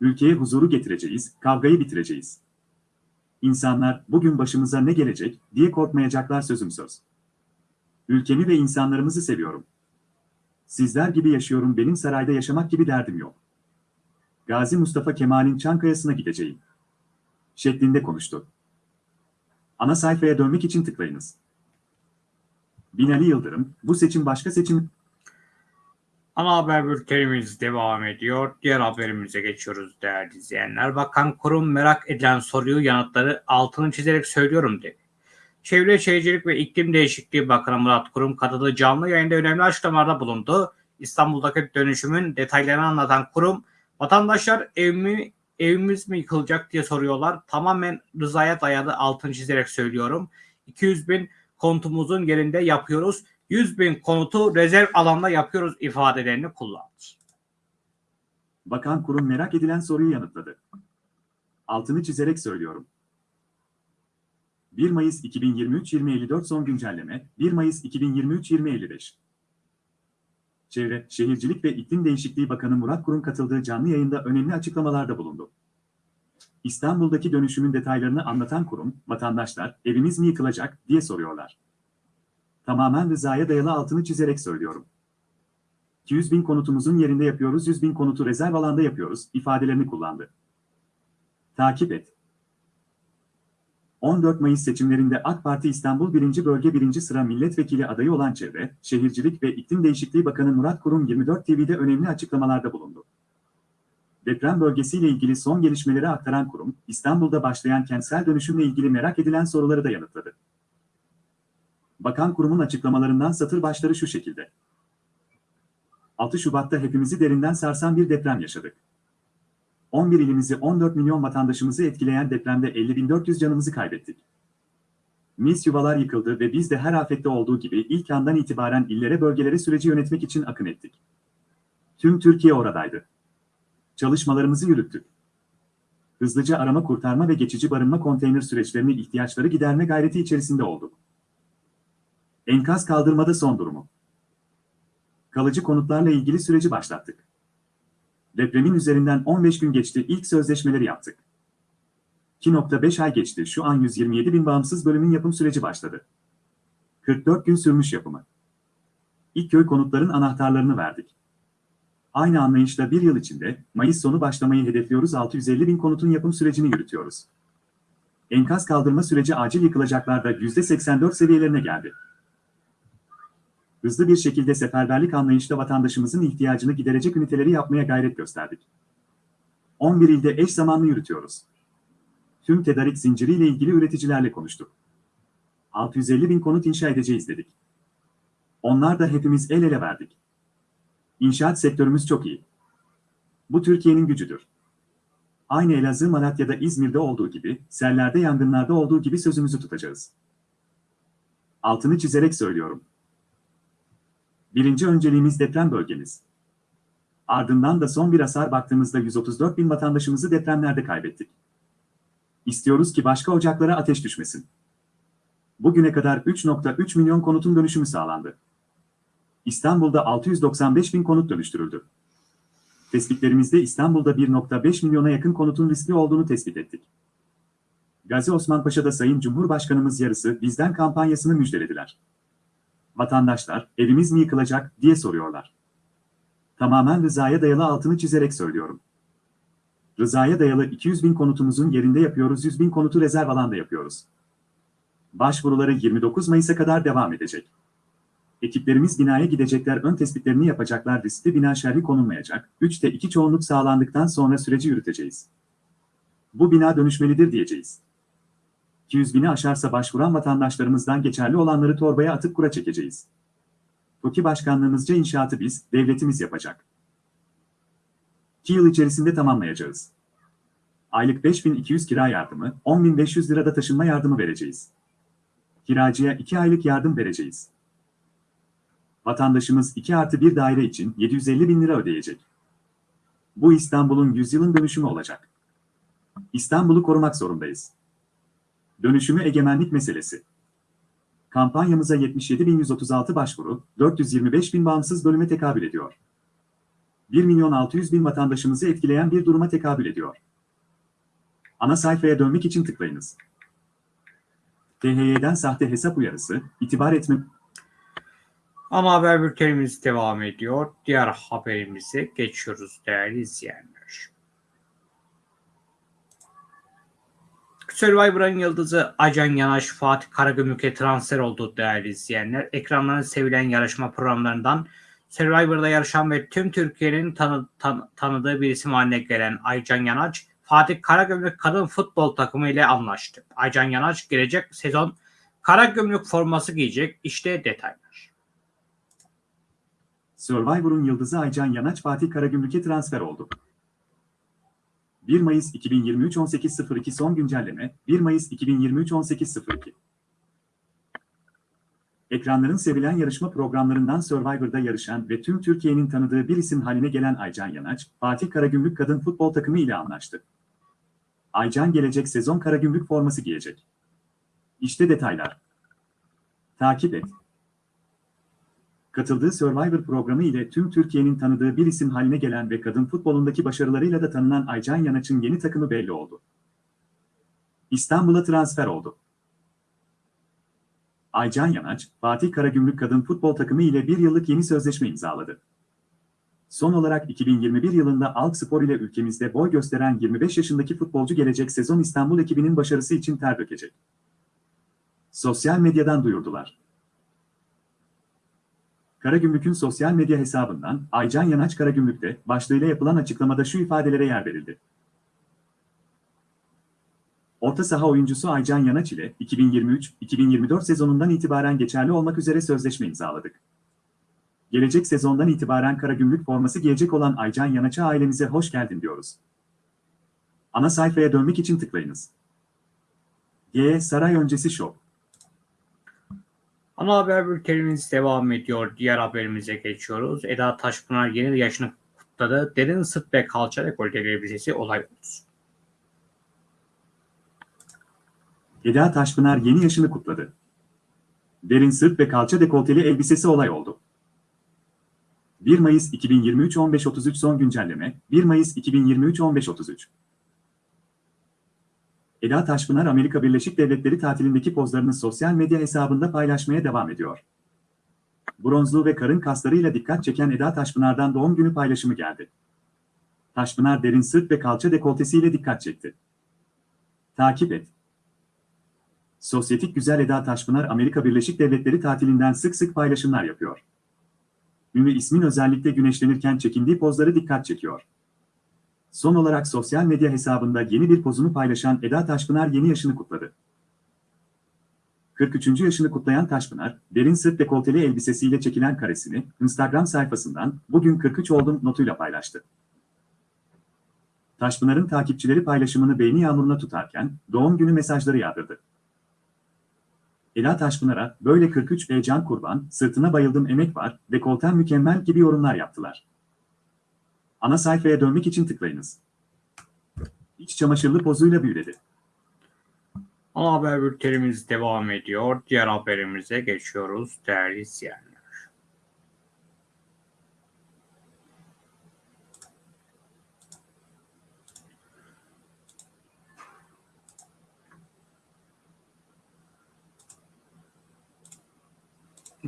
Ülkeye huzuru getireceğiz, kavgayı bitireceğiz. İnsanlar bugün başımıza ne gelecek diye korkmayacaklar sözüm söz. Ülkemi ve insanlarımızı seviyorum. Sizler gibi yaşıyorum benim sarayda yaşamak gibi derdim yok. Gazi Mustafa Kemal'in Çankaya'sına gideceğim. Şeklinde konuştu. Ana sayfaya dönmek için tıklayınız. Binali Yıldırım, bu seçim başka seçim Ana haber bültenimiz devam ediyor. Diğer haberimize geçiyoruz değerli izleyenler. Bakan kurum merak edilen soruyu yanıtları altını çizerek söylüyorum dedi. Çevre Şehircilik ve İklim Değişikliği Bakanı Murat Kurum katıldığı canlı yayında önemli açıklamalarda bulundu. İstanbul'daki dönüşümün detaylarını anlatan kurum, vatandaşlar evimi evimiz mi yıkılacak diye soruyorlar. Tamamen rızaya dayalı altını çizerek söylüyorum. 200 bin konutumuzun yerinde yapıyoruz. 100 bin konutu rezerv alanda yapıyoruz ifadelerini kullandı. Bakan kurum merak edilen soruyu yanıtladı. Altını çizerek söylüyorum. 1 Mayıs 2023-2054 son güncelleme, 1 Mayıs 2023-2055. Çevre, Şehircilik ve İklim Değişikliği Bakanı Murat Kurum katıldığı canlı yayında önemli açıklamalarda bulundu. İstanbul'daki dönüşümün detaylarını anlatan kurum, vatandaşlar evimiz mi yıkılacak diye soruyorlar. Tamamen rızaya dayalı altını çizerek söylüyorum. 200 bin konutumuzun yerinde yapıyoruz, 100 bin konutu rezerv alanda yapıyoruz ifadelerini kullandı. Takip et. 14 Mayıs seçimlerinde AK Parti İstanbul 1. Bölge 1. Sıra Milletvekili adayı olan Çevre, Şehircilik ve İklim Değişikliği Bakanı Murat Kurum 24 TV'de önemli açıklamalarda bulundu. Deprem bölgesiyle ilgili son gelişmeleri aktaran kurum, İstanbul'da başlayan kentsel dönüşümle ilgili merak edilen soruları da yanıtladı. Bakan kurumun açıklamalarından satır başları şu şekilde. 6 Şubat'ta hepimizi derinden sarsan bir deprem yaşadık. 11 ilimizi 14 milyon vatandaşımızı etkileyen depremde 50.400 canımızı kaybettik. Mis yuvalar yıkıldı ve biz de her afette olduğu gibi ilk andan itibaren illere bölgelere süreci yönetmek için akın ettik. Tüm Türkiye oradaydı. Çalışmalarımızı yürüttük. Hızlıca arama kurtarma ve geçici barınma konteyner süreçlerini ihtiyaçları giderme gayreti içerisinde olduk. Enkaz kaldırmada son durumu. Kalıcı konutlarla ilgili süreci başlattık. Depremin üzerinden 15 gün geçti ilk sözleşmeleri yaptık. 2.5 ay geçti şu an 127 bin bağımsız bölümün yapım süreci başladı. 44 gün sürmüş yapımı. İlk köy konutların anahtarlarını verdik. Aynı anlayışla bir yıl içinde Mayıs sonu başlamayı hedefliyoruz 650 bin konutun yapım sürecini yürütüyoruz. Enkaz kaldırma süreci acil yıkılacaklarda %84 seviyelerine geldi hızlı bir şekilde seferberlik anlayışla vatandaşımızın ihtiyacını giderecek üniteleri yapmaya gayret gösterdik. 11 ilde eş zamanlı yürütüyoruz. Tüm tedarik zinciriyle ilgili üreticilerle konuştuk. 650 bin konut inşa edeceğiz dedik. Onlar da hepimiz el ele verdik. İnşaat sektörümüz çok iyi. Bu Türkiye'nin gücüdür. Aynı Elazığ, Malatya'da, İzmir'de olduğu gibi, sellerde, yangınlarda olduğu gibi sözümüzü tutacağız. Altını çizerek söylüyorum. Birinci önceliğimiz deprem bölgemiz. Ardından da son bir hasar baktığımızda 134 bin vatandaşımızı depremlerde kaybettik. İstiyoruz ki başka ocaklara ateş düşmesin. Bugüne kadar 3.3 milyon konutun dönüşümü sağlandı. İstanbul'da 695 bin konut dönüştürüldü. Tespitlerimizde İstanbul'da 1.5 milyona yakın konutun riskli olduğunu tespit ettik. Gazi Osman Paşa'da Sayın Cumhurbaşkanımız yarısı bizden kampanyasını müjdelediler vatandaşlar evimiz mi yıkılacak diye soruyorlar. Tamamen rızaya dayalı altını çizerek söylüyorum. Rızaya dayalı 200 bin konutumuzun yerinde yapıyoruz 100 bin konutu rezerv alanda yapıyoruz. Başvuruları 29 Mayıs'a kadar devam edecek. Ekiplerimiz binaya gidecekler ön tespitlerini yapacaklar riskli bina şerhi konulmayacak. 3'te 2 çoğunluk sağlandıktan sonra süreci yürüteceğiz. Bu bina dönüşmelidir diyeceğiz. 200 bini aşarsa başvuran vatandaşlarımızdan geçerli olanları torbaya atıp kura çekeceğiz. TOKİ başkanlığımızca inşaatı biz, devletimiz yapacak. 2 yıl içerisinde tamamlayacağız. Aylık 5200 kira yardımı, 10.500 lirada taşınma yardımı vereceğiz. Kiracıya 2 aylık yardım vereceğiz. Vatandaşımız 2 artı 1 daire için 750 bin lira ödeyecek. Bu İstanbul'un yüzyılın dönüşümü olacak. İstanbul'u korumak zorundayız. Dönüşümü egemenlik meselesi. Kampanyamıza 77.136 başvuru, 425 bin bağımsız bölüme tekabül ediyor. 1 milyon 600 bin vatandaşımızı etkileyen bir duruma tekabül ediyor. Ana sayfaya dönmek için tıklayınız. THY'den sahte hesap uyarısı, itibar etme... Ana haber bültenimiz devam ediyor. Diğer haberimize geçiyoruz değerli izleyenler. Survivor'ın yıldızı Acan Yanaş Fatih Karagümrük'e transfer oldu değerli izleyenler. Ekranların sevilen yarışma programlarından Survivor'da yarışan ve tüm Türkiye'nin tanı, tan, tanıdığı bir isim haline gelen Aycan Yanaç, Fatih Karagümrük kadın futbol takımı ile anlaştı. Aycan Yanaç gelecek sezon Karagümrük forması giyecek. İşte detaylar. Survivor'un yıldızı Aycan Yanaç Fatih Karagümrük'e transfer oldu. 1 Mayıs 2023 18.02 son güncelleme 1 Mayıs 2023 18.02 Ekranların sevilen yarışma programlarından Survivor'da yarışan ve tüm Türkiye'nin tanıdığı bir isim haline gelen Aycan Yanaç, Fatih Karagümrük kadın futbol takımı ile anlaştı. Aycan gelecek sezon Karagümrük forması giyecek. İşte detaylar. Takip et. Katıldığı Survivor programı ile tüm Türkiye'nin tanıdığı bir isim haline gelen ve kadın futbolundaki başarılarıyla da tanınan Aycan Yanaç'ın yeni takımı belli oldu. İstanbul'a transfer oldu. Aycan Yanaç, Fatih Karagümrük kadın futbol takımı ile bir yıllık yeni sözleşme imzaladı. Son olarak 2021 yılında Alk Spor ile ülkemizde boy gösteren 25 yaşındaki futbolcu gelecek sezon İstanbul ekibinin başarısı için ter dökecek. Sosyal medyadan duyurdular. Karagümrük'ün sosyal medya hesabından Aycan Yanaç Karagümrük'te başlığıyla yapılan açıklamada şu ifadelere yer verildi. Orta saha oyuncusu Aycan Yanaç ile 2023-2024 sezonundan itibaren geçerli olmak üzere sözleşme imzaladık. Gelecek sezondan itibaren Karagümrük forması giyecek olan Aycan Yanaç'a ailemize hoş geldin diyoruz. Ana sayfaya dönmek için tıklayınız. G. Saray öncesi şov. Ana haber bültenimiz devam ediyor. Diğer haberimize geçiyoruz. Eda Taşpınar yeni yaşını kutladı. Derin sırt ve kalça dekolte elbisesi olay oldu. Eda Taşpınar yeni yaşını kutladı. Derin sırt ve kalça dekolteli elbisesi olay oldu. 1 Mayıs 2023 15.33 son güncelleme 1 Mayıs 2023 15.33 Eda Taşpınar Amerika Birleşik Devletleri tatilindeki pozlarını sosyal medya hesabında paylaşmaya devam ediyor. Bronzluğu ve karın kaslarıyla dikkat çeken Eda Taşpınar'dan doğum günü paylaşımı geldi. Taşpınar derin sırt ve kalça dekoltesiyle dikkat çekti. Takip et. Sosyetik güzel Eda Taşpınar Amerika Birleşik Devletleri tatilinden sık sık paylaşımlar yapıyor. Ünlü ismin özellikle güneşlenirken çekindiği pozları dikkat çekiyor. Son olarak sosyal medya hesabında yeni bir pozunu paylaşan Eda Taşpınar yeni yaşını kutladı. 43. yaşını kutlayan Taşpınar, derin sırt dekolteli elbisesiyle çekilen karesini Instagram sayfasından bugün 43 oldum notuyla paylaştı. Taşpınar'ın takipçileri paylaşımını beğeni yağmuruna tutarken doğum günü mesajları yağdırdı. Ela Taşpınar'a böyle 43 ve can kurban, sırtına bayıldım emek var, dekolten mükemmel gibi yorumlar yaptılar. Ana sayfaya dönmek için tıklayınız. İç çamaşırlı pozuyla büyüledi. Ana haber bültenimiz devam ediyor. Diğer haberimize geçiyoruz değerli izleyenler.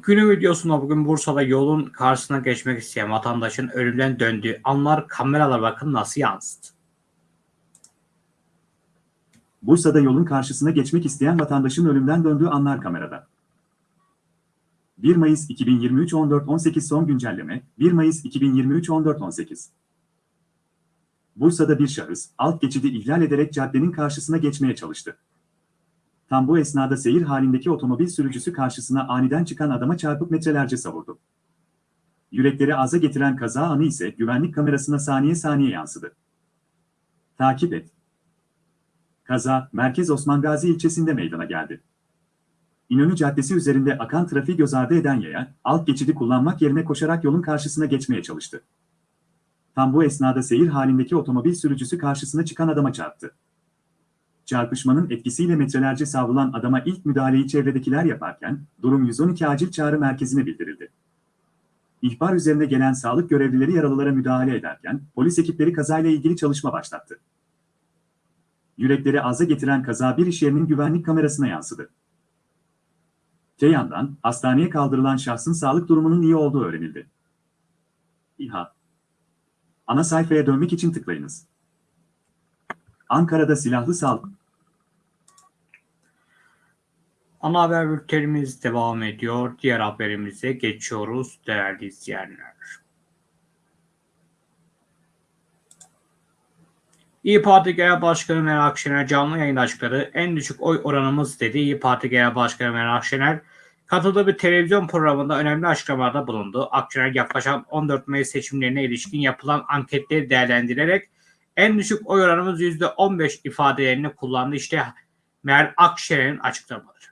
Günün videosunda bugün Bursa'da yolun karşısına geçmek isteyen vatandaşın ölümden döndüğü anlar kameralar bakın nasıl yansıdı. Bursa'da yolun karşısına geçmek isteyen vatandaşın ölümden döndüğü anlar kamerada. 1 Mayıs 2023 14.18 son güncelleme 1 Mayıs 2023 14.18 Bursa'da bir şahıs alt geçidi ihlal ederek caddenin karşısına geçmeye çalıştı. Tam bu esnada seyir halindeki otomobil sürücüsü karşısına aniden çıkan adama çarpıp metrelerce savurdu. Yürekleri aza getiren kaza anı ise güvenlik kamerasına saniye saniye yansıdı. Takip et. Kaza, Merkez Osman Gazi ilçesinde meydana geldi. İnönü Caddesi üzerinde akan trafiği göz ardı eden yaya, alt geçidi kullanmak yerine koşarak yolun karşısına geçmeye çalıştı. Tam bu esnada seyir halindeki otomobil sürücüsü karşısına çıkan adama çarptı. Çarpışmanın etkisiyle metrelerce savrulan adama ilk müdahaleyi çevredekiler yaparken, durum 112 acil çağrı merkezine bildirildi. İhbar üzerine gelen sağlık görevlileri yaralılara müdahale ederken, polis ekipleri kazayla ilgili çalışma başlattı. Yürekleri aza getiren kaza bir iş yerinin güvenlik kamerasına yansıdı. Te yandan, hastaneye kaldırılan şahsın sağlık durumunun iyi olduğu öğrenildi. İHA Ana sayfaya dönmek için tıklayınız. Ankara'da silahlı saldırı. Ana haber bültenimiz devam ediyor. Diğer haberimize geçiyoruz değerli izleyenler. İyi Parti Genel Başkanı Meral Akşener canlı yayın açıkladı. En düşük oy oranımız dedi. İyi Parti Genel Başkanı Meral Akşener katıldığı bir televizyon programında önemli açıklamalarda bulundu. Akşener yaklaşan 14 Mayıs seçimlerine ilişkin yapılan anketleri değerlendirerek En düşük oy oranımız %15 ifadelerini kullandı. İşte Meral Akşener'in açıklamaları.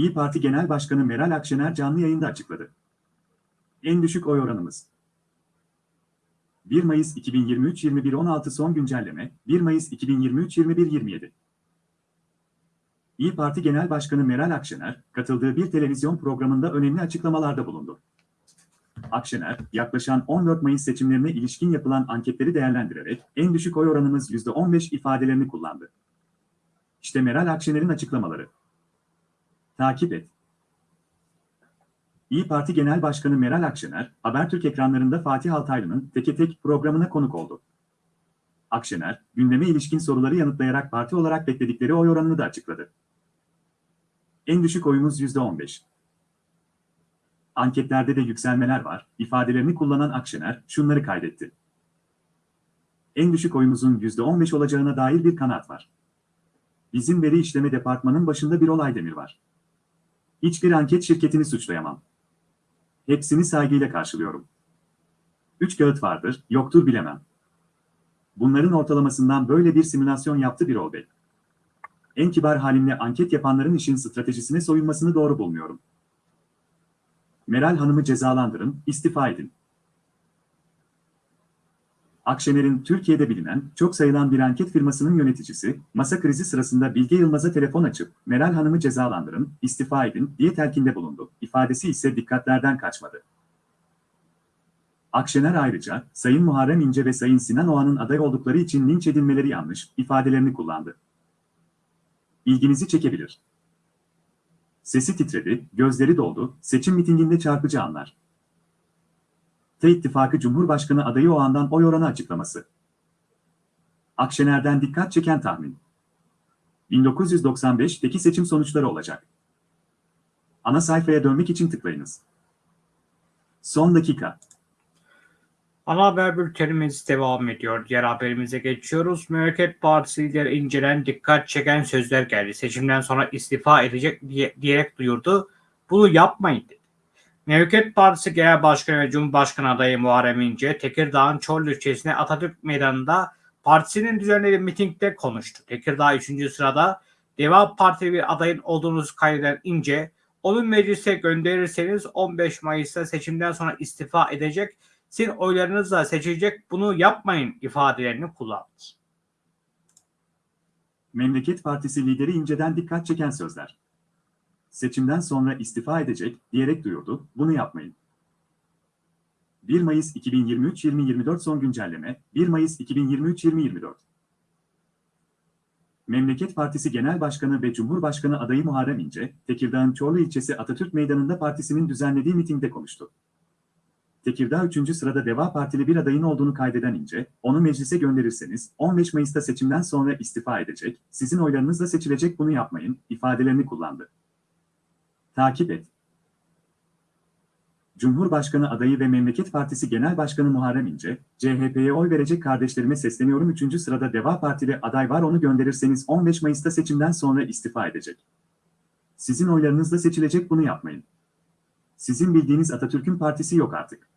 İyi Parti Genel Başkanı Meral Akşener canlı yayında açıkladı. En düşük oy oranımız. 1 Mayıs 2023 21.16 son güncelleme 1 Mayıs 2023 21.27 İyi Parti Genel Başkanı Meral Akşener, katıldığı bir televizyon programında önemli açıklamalarda bulundu. Akşener, yaklaşan 14 Mayıs seçimlerine ilişkin yapılan anketleri değerlendirerek en düşük oy oranımız %15 ifadelerini kullandı. İşte Meral Akşener'in açıklamaları. Takip et. İyi Parti Genel Başkanı Meral Akşener, Habertürk ekranlarında Fatih Altaylı'nın Teke Tek programına konuk oldu. Akşener, gündeme ilişkin soruları yanıtlayarak parti olarak bekledikleri oy oranını da açıkladı. En düşük oyumuz %15. Anketlerde de yükselmeler var, ifadelerini kullanan Akşener şunları kaydetti. En düşük oyumuzun %15 olacağına dair bir kanaat var. Bizim veri işleme departmanın başında bir olay demir var. Hiçbir anket şirketini suçlayamam. Hepsini saygıyla karşılıyorum. Üç kağıt vardır, yoktur bilemem. Bunların ortalamasından böyle bir simülasyon yaptı bir Bey. En kibar halimle anket yapanların işin stratejisine soyunmasını doğru bulmuyorum. Meral Hanım'ı cezalandırın, istifa edin. Akşener'in Türkiye'de bilinen, çok sayılan bir anket firmasının yöneticisi, masa krizi sırasında Bilge Yılmaz'a telefon açıp, Meral Hanım'ı cezalandırın, istifa edin diye telkinde bulundu. İfadesi ise dikkatlerden kaçmadı. Akşener ayrıca, Sayın Muharrem İnce ve Sayın Sinan Oğan'ın aday oldukları için linç edilmeleri yanlış, ifadelerini kullandı. İlginizi çekebilir. Sesi titredi, gözleri doldu, seçim mitinginde çarpıcı anlar. T İttifakı Cumhurbaşkanı adayı o andan oy oranı açıklaması. Akşener'den dikkat çeken tahmin. 1995'teki seçim sonuçları olacak. Ana sayfaya dönmek için tıklayınız. Son dakika. Ana haber bültenimiz devam ediyor. Diğer haberimize geçiyoruz. Memleket Partisi lideri incelen dikkat çeken sözler geldi. Seçimden sonra istifa edecek diye, diyerek duyurdu. Bunu yapmayın dedi. Memleket Partisi Genel Başkanı ve Cumhurbaşkanı adayı Muharrem İnce, Tekirdağ'ın Çorlu ilçesine Atatürk Meydanı'nda partisinin düzenlediği mitingde konuştu. Tekirdağ 3. sırada Deva Partili bir adayın olduğunuzu kaydeden İnce, onu meclise gönderirseniz 15 Mayıs'ta seçimden sonra istifa edecek, sizin oylarınızla seçilecek bunu yapmayın ifadelerini kullandı. Memleket Partisi lideri İnce'den dikkat çeken sözler seçimden sonra istifa edecek diyerek duyurdu, bunu yapmayın. 1 Mayıs 2023-2024 son güncelleme, 1 Mayıs 2023-2024 Memleket Partisi Genel Başkanı ve Cumhurbaşkanı adayı Muharrem İnce, Tekirdağ'ın Çorlu ilçesi Atatürk Meydanı'nda partisinin düzenlediği mitingde konuştu. Tekirdağ 3. sırada Deva Partili bir adayın olduğunu kaydeden İnce, onu meclise gönderirseniz 15 Mayıs'ta seçimden sonra istifa edecek, sizin oylarınızla seçilecek bunu yapmayın, ifadelerini kullandı. Takip et. Cumhurbaşkanı adayı ve Memleket Partisi Genel Başkanı Muharrem İnce, CHP'ye oy verecek kardeşlerime sesleniyorum 3. sırada Deva Partili aday var onu gönderirseniz 15 Mayıs'ta seçimden sonra istifa edecek. Sizin oylarınızla seçilecek bunu yapmayın. Sizin bildiğiniz Atatürk'ün partisi yok artık.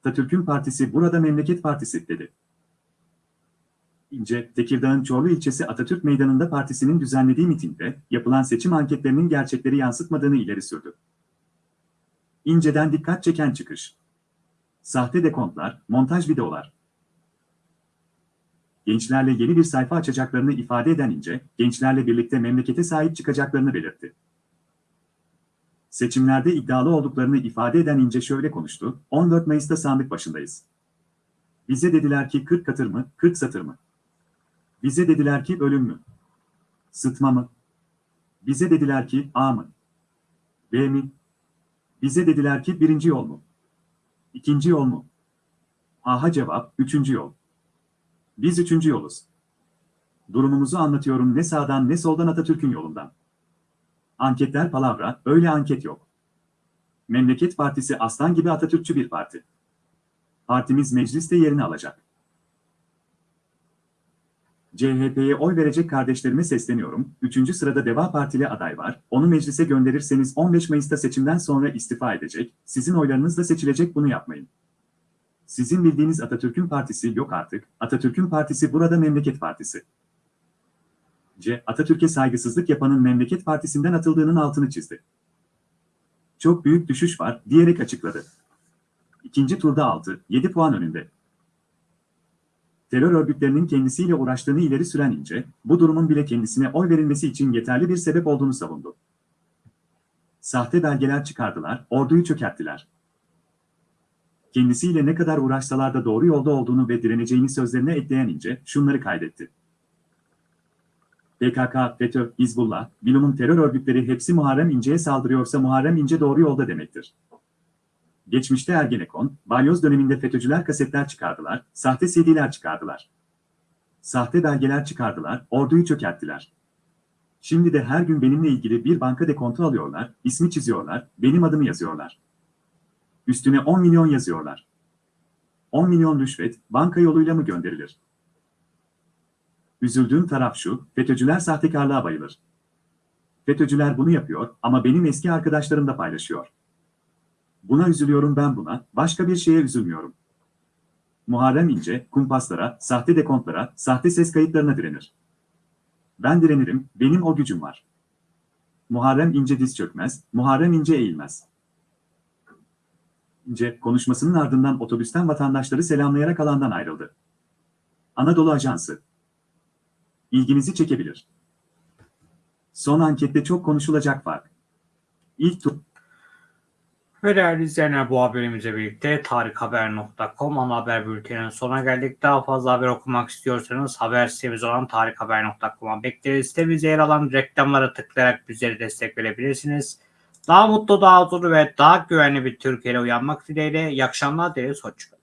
Atatürk'ün partisi burada Memleket Partisi dedi. İnce, Tekirdağ'ın Çorlu ilçesi Atatürk Meydanı'nda partisinin düzenlediği mitingde yapılan seçim anketlerinin gerçekleri yansıtmadığını ileri sürdü. İnce'den dikkat çeken çıkış. Sahte dekontlar, montaj videolar. Gençlerle yeni bir sayfa açacaklarını ifade eden İnce, gençlerle birlikte memlekete sahip çıkacaklarını belirtti. Seçimlerde iddialı olduklarını ifade eden İnce şöyle konuştu, 14 Mayıs'ta sandık başındayız. Bize dediler ki 40 katır mı, 40 satır mı? Bize dediler ki ölüm mü? Sıtma mı? Bize dediler ki A mı? B mi? Bize dediler ki birinci yol mu? İkinci yol mu? Aha cevap, üçüncü yol. Biz üçüncü yoluz. Durumumuzu anlatıyorum ne sağdan ne soldan Atatürk'ün yolundan. Anketler palavra, öyle anket yok. Memleket Partisi aslan gibi Atatürkçü bir parti. Partimiz mecliste yerini alacak. CHP'ye oy verecek kardeşlerime sesleniyorum. Üçüncü sırada Deva Partili aday var. Onu meclise gönderirseniz 15 Mayıs'ta seçimden sonra istifa edecek. Sizin oylarınızla seçilecek bunu yapmayın. Sizin bildiğiniz Atatürk'ün partisi yok artık, Atatürk'ün partisi burada Memleket Partisi. C. Atatürk'e saygısızlık yapanın Memleket Partisi'nden atıldığının altını çizdi. Çok büyük düşüş var, diyerek açıkladı. İkinci turda 6, 7 puan önünde. Terör örgütlerinin kendisiyle uğraştığını ileri süren İnce, bu durumun bile kendisine oy verilmesi için yeterli bir sebep olduğunu savundu. Sahte belgeler çıkardılar, orduyu çökerttiler. Kendisiyle ne kadar uğraşsalar da doğru yolda olduğunu ve direneceğini sözlerine ekleyen İnce, şunları kaydetti. PKK, FETÖ, Hizbullah, Bilum'un terör örgütleri hepsi Muharrem İnce'ye saldırıyorsa Muharrem İnce doğru yolda demektir. Geçmişte Ergenekon, balyoz döneminde FETÖ'cüler kasetler çıkardılar, sahte CD'ler çıkardılar. Sahte belgeler çıkardılar, orduyu çökerttiler. Şimdi de her gün benimle ilgili bir banka dekontu alıyorlar, ismi çiziyorlar, benim adımı yazıyorlar. Üstüne 10 milyon yazıyorlar. 10 milyon rüşvet, banka yoluyla mı gönderilir? Üzüldüğüm taraf şu, FETÖ'cüler sahtekarlığa bayılır. FETÖ'cüler bunu yapıyor ama benim eski arkadaşlarım da paylaşıyor. Buna üzülüyorum ben buna, başka bir şeye üzülmüyorum. Muharrem İnce, kumpaslara, sahte dekontlara, sahte ses kayıtlarına direnir. Ben direnirim, benim o gücüm var. Muharrem İnce diz çökmez, Muharrem İnce eğilmez. İnce, konuşmasının ardından otobüsten vatandaşları selamlayarak alandan ayrıldı. Anadolu Ajansı. İlginizi çekebilir. Son ankette çok konuşulacak fark. İlk tur... Ve değerli izleyenler bu haberimizle birlikte tarikhaber.com ana haber bülteninin sonuna geldik. Daha fazla haber okumak istiyorsanız haber sitemiz olan tarikhaber.com'a bekleriz. Sitemizde yer alan reklamlara tıklayarak bizlere destek verebilirsiniz. Daha mutlu, daha huzurlu ve daha güvenli bir Türkiye'yle uyanmak dileğiyle. İyi akşamlar dileriz. Hoşçakalın.